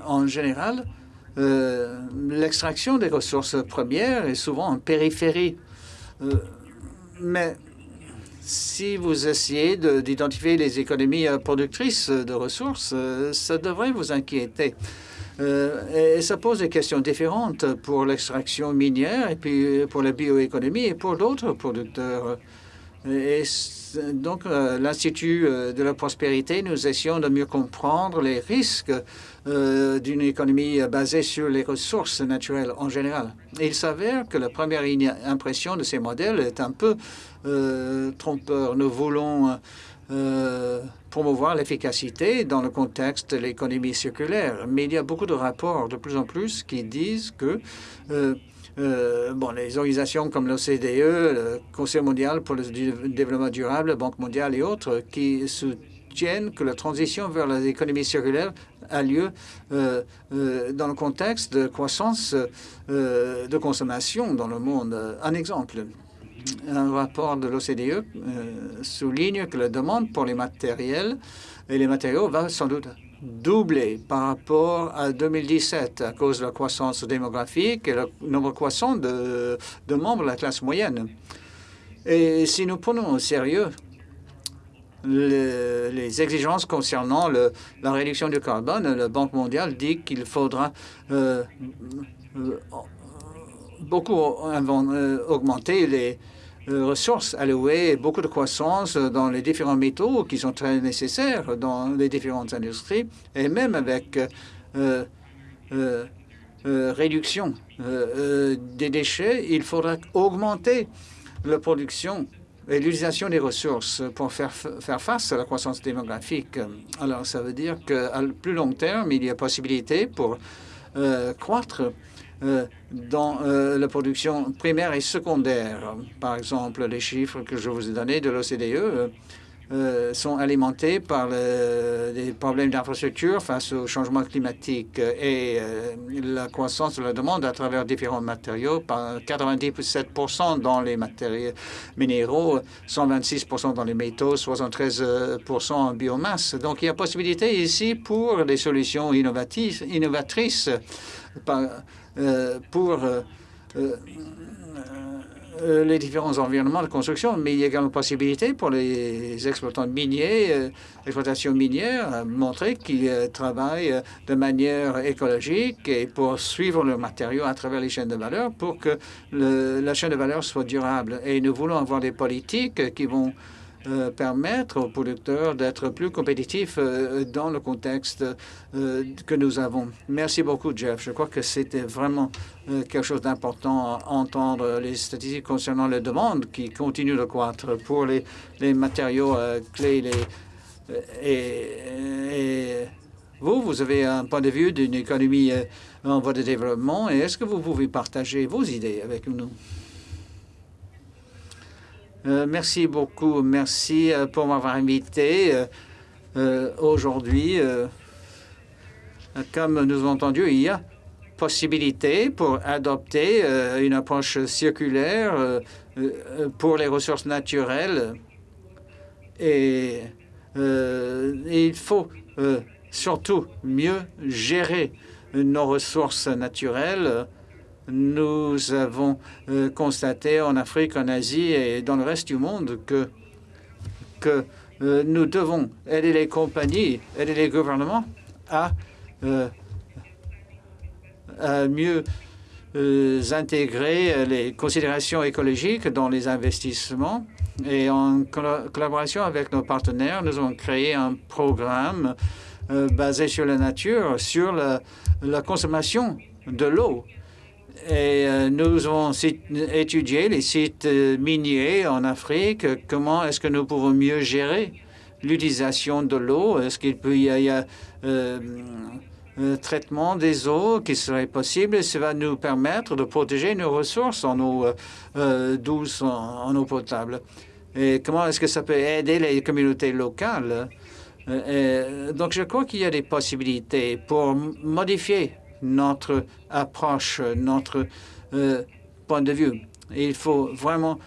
en général, l'extraction des ressources premières est souvent en périphérie. mais si vous essayez d'identifier les économies euh, productrices de ressources, euh, ça devrait vous inquiéter. Euh, et ça pose des questions différentes pour l'extraction minière et puis pour la bioéconomie et pour d'autres producteurs. Et donc, l'Institut de la prospérité, nous essayons de mieux comprendre les risques d'une économie basée sur les ressources naturelles en général. il s'avère que la première impression de ces modèles est un peu euh, trompeur. Nous voulons euh, promouvoir l'efficacité dans le contexte de l'économie circulaire. Mais il y a beaucoup de rapports de plus en plus qui disent que euh, bon, les organisations comme l'OCDE, le Conseil mondial pour le développement durable, la Banque mondiale et autres, qui soutiennent que la transition vers l'économie circulaire a lieu dans le contexte de croissance de consommation dans le monde. Un exemple, un rapport de l'OCDE euh, souligne que la demande pour les matériels et les matériaux va sans doute doubler par rapport à 2017 à cause de la croissance démographique et le nombre croissant de, membres de la classe moyenne. Et si nous prenons au sérieux les exigences concernant la réduction du carbone, la Banque mondiale dit qu'il faudra euh, euh, beaucoup augmenter les, euh, ressources allouées, beaucoup de croissance dans les différents métaux qui sont très nécessaires dans les différentes industries, et même avec euh, euh, réduction des déchets, il faudra augmenter la production et l'utilisation des ressources pour faire, faire face à la croissance démographique. Alors, ça veut dire qu'à plus long terme, il y a possibilité pour croître euh, dans euh, la production primaire et secondaire. Par exemple, les chiffres que je vous ai donnés de l'OCDE euh, sont alimentés par les problèmes d'infrastructure face au changement climatique et la croissance de la demande à travers différents matériaux, par 97% dans les matériaux minéraux, 126% dans les métaux, 73% en biomasse. Donc, il y a possibilité ici pour des solutions innovatrices euh, pour euh, euh, les différents environnements de construction, mais il y a également possibilité pour les exploitants miniers, exploitations minières, montrer qu'ils travaillent de manière écologique et pour suivre le matériau à travers les chaînes de valeur pour que la chaîne de valeur soit durable. Et nous voulons avoir des politiques qui vont euh, permettre aux producteurs d'être plus compétitifs euh, dans le contexte euh, que nous avons. Merci beaucoup, Jeff. Je crois que c'était vraiment quelque chose d'important à entendre les statistiques concernant les demandes qui continuent de croître pour les, les matériaux clés. Les, et, vous, vous avez un point de vue d'une économie en voie de développement et est-ce que vous pouvez partager vos idées avec nous? Merci beaucoup. Merci pour m'avoir invité aujourd'hui. Comme nous avons entendu, il y a possibilité pour adopter une approche circulaire pour les ressources naturelles. Et il faut surtout mieux gérer nos ressources naturelles. Nous avons euh, constaté en Afrique, en Asie et dans le reste du monde que, que euh, nous devons aider les compagnies, aider les gouvernements à, euh, à mieux intégrer les considérations écologiques dans les investissements. Et en collaboration avec nos partenaires, nous avons créé un programme basé sur la nature, sur la, consommation de l'eau. Et euh, nous avons étudié les sites euh, miniers en Afrique. Comment est-ce que nous pouvons mieux gérer l'utilisation de l'eau? Est-ce qu'il peut y avoir un traitement des eaux qui serait possible? Ça va nous permettre de protéger nos ressources en eau douce, en, eau potable. Et comment est-ce que ça peut aider les communautés locales? Euh, euh, donc, je crois qu'il y a des possibilités pour modifier notre approche, notre euh, point de vue. Il faut vraiment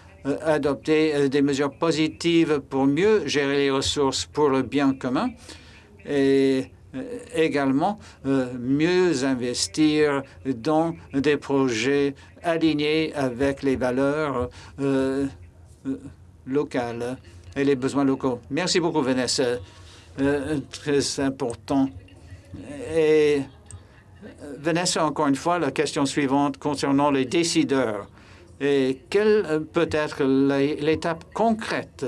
adopter des mesures positives pour mieux gérer les ressources pour le bien commun et également mieux investir dans des projets alignés avec les valeurs locales et les besoins locaux. Merci beaucoup, Vanessa. Euh, très important. Et Vanessa, encore une fois, la question suivante concernant les décideurs. Et quelle peut être l'étape concrète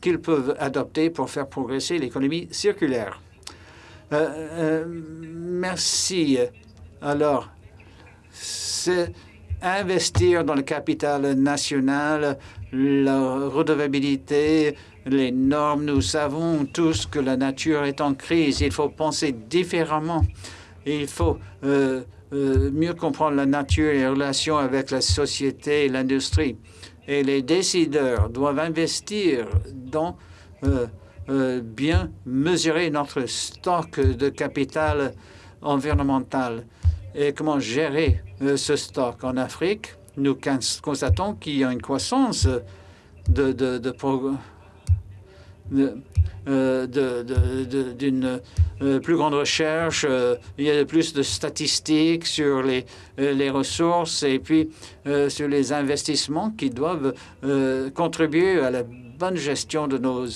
qu'ils peuvent adopter pour faire progresser l'économie circulaire? Euh, euh, merci. Alors, c'est investir dans le capital national, la redevabilité, les normes. Nous savons tous que la nature est en crise. Il faut penser différemment. Il faut euh, euh, mieux comprendre la nature et les relations avec la société et l'industrie. Et les décideurs doivent investir dans euh, bien mesurer notre stock de capital environnemental et comment gérer ce stock? En Afrique, nous constatons qu'il y a une croissance de, d'une euh, plus grande recherche, euh, il y a plus de statistiques sur les, les ressources et puis sur les investissements qui doivent contribuer à la bonne gestion de nos,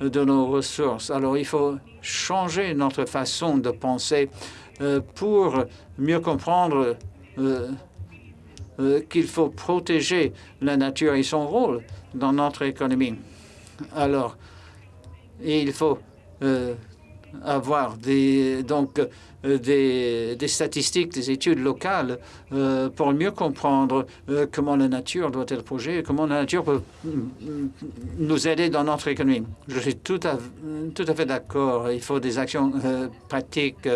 de nos ressources. Alors, il faut changer notre façon de penser pour mieux comprendre qu'il faut protéger la nature et son rôle dans notre économie. Alors, il faut euh, avoir des, donc euh, des, statistiques, des études locales euh, pour mieux comprendre comment la nature doit être projetée, comment la nature peut nous aider dans notre économie. Je suis tout à, tout à fait d'accord. Il faut des actions pratiques.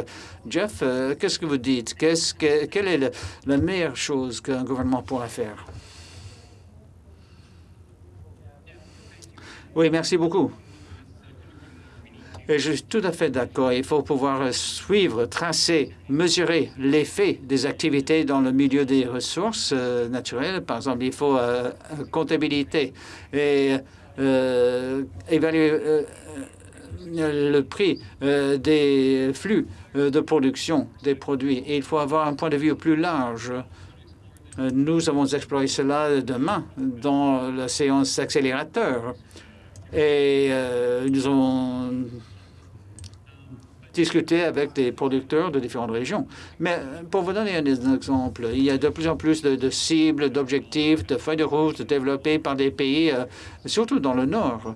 Jeff, qu'est-ce que vous dites? Quelle est la meilleure chose qu'un gouvernement pourra faire? Oui, merci beaucoup. Je suis tout à fait d'accord. Il faut pouvoir suivre, tracer, mesurer l'effet des activités dans le milieu des ressources euh, naturelles. Par exemple, il faut euh, comptabilité et euh, évaluer le prix des flux de production des produits. Et il faut avoir un point de vue plus large. Nous avons exploré cela demain dans la séance accélérateur. Et euh, nous avons discuté avec des producteurs de différentes régions. Mais euh, pour vous donner un exemple, il y a de plus en plus de, cibles, d'objectifs, de feuilles de route développées par des pays, euh, surtout dans le Nord,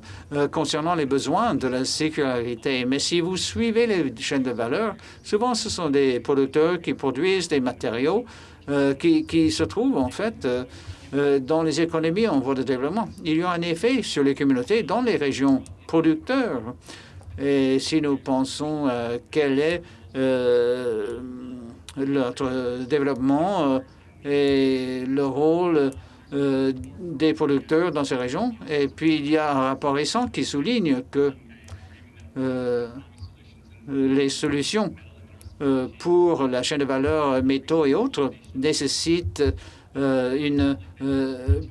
concernant les besoins de la sécurité. Mais si vous suivez les chaînes de valeur, souvent ce sont des producteurs qui produisent des matériaux qui, qui, se trouvent en fait euh, dans les économies en voie de développement. Il y a un effet sur les communautés dans les régions producteurs. Et si nous pensons euh, quel est euh, notre développement et le rôle des producteurs dans ces régions. Et puis, il y a un rapport récent qui souligne que les solutions pour la chaîne de valeur métaux et autres nécessitent une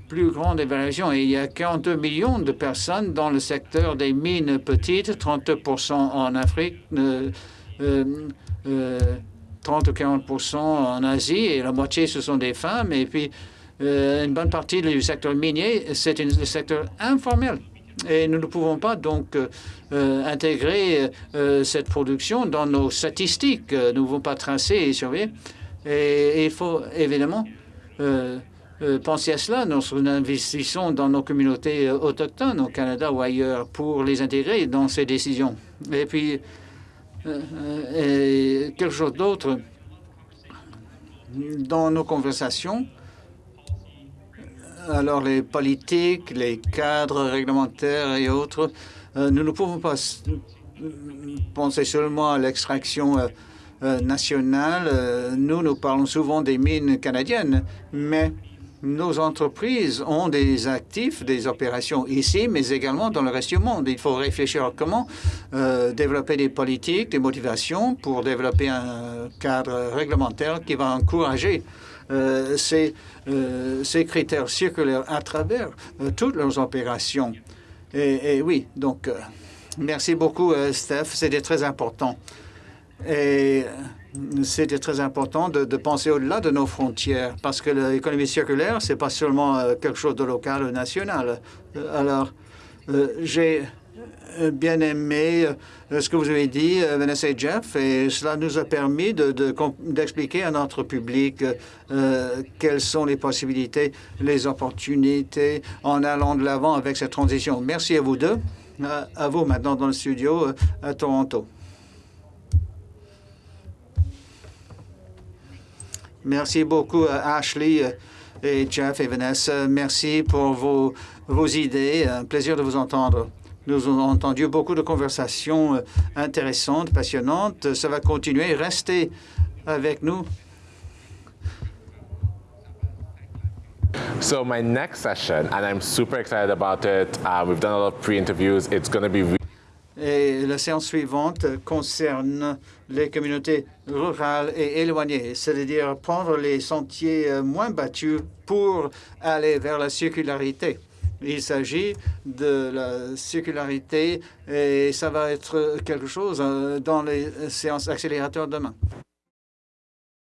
plus grande évaluation. Et il y a 42 millions de personnes dans le secteur des mines petites, 30 en Afrique, 30 ou 40 en Asie, et la moitié, ce sont des femmes. Et puis, euh, une bonne partie du secteur minier, c'est le secteur informel. Et nous ne pouvons pas donc euh, intégrer euh, cette production dans nos statistiques. Nous ne pouvons pas tracer et surveiller. Et, il faut évidemment penser à cela lorsque nous investissons dans nos communautés autochtones au Canada ou ailleurs pour les intégrer dans ces décisions. Et puis, et quelque chose d'autre dans nos conversations. Alors les politiques, les cadres réglementaires et autres, euh, nous ne pouvons pas penser seulement à l'extraction euh, euh, nationale. Nous, nous parlons souvent des mines canadiennes, mais nos entreprises ont des actifs, des opérations ici, mais également dans le reste du monde. Il faut réfléchir à comment euh, développer des politiques, des motivations pour développer un cadre réglementaire qui va encourager euh, ces, euh, critères circulaires à travers toutes leurs opérations. Et oui, donc, merci beaucoup, Steph. C'était très important. Et c'était très important de, penser au-delà de nos frontières parce que l'économie circulaire, c'est pas seulement euh, quelque chose de local ou national. Euh, alors, euh, j'ai bien aimé ce que vous avez dit, Vanessa et Jeff, et cela nous a permis d'expliquer à notre public quelles sont les possibilités, les opportunités en allant de l'avant avec cette transition. Merci à vous deux. à vous maintenant dans le studio à Toronto. Merci beaucoup, euh, Ashley euh, et Jeff et Vanessa. Merci pour vos, vos idées. Un plaisir de vous entendre. Nous avons entendu beaucoup de conversations euh, intéressantes, passionnantes. Ça va continuer. Restez avec nous. So my next session, and I'm super excited about it. Uh, we've done a lot of pre-interviews. It's going to be et la séance suivante concerne les communautés rurales et éloignées, c'est-à-dire prendre les sentiers euh, moins battus pour aller vers la circularité. Il s'agit de la circularité et ça va être quelque chose euh, dans les séances accélérateurs demain.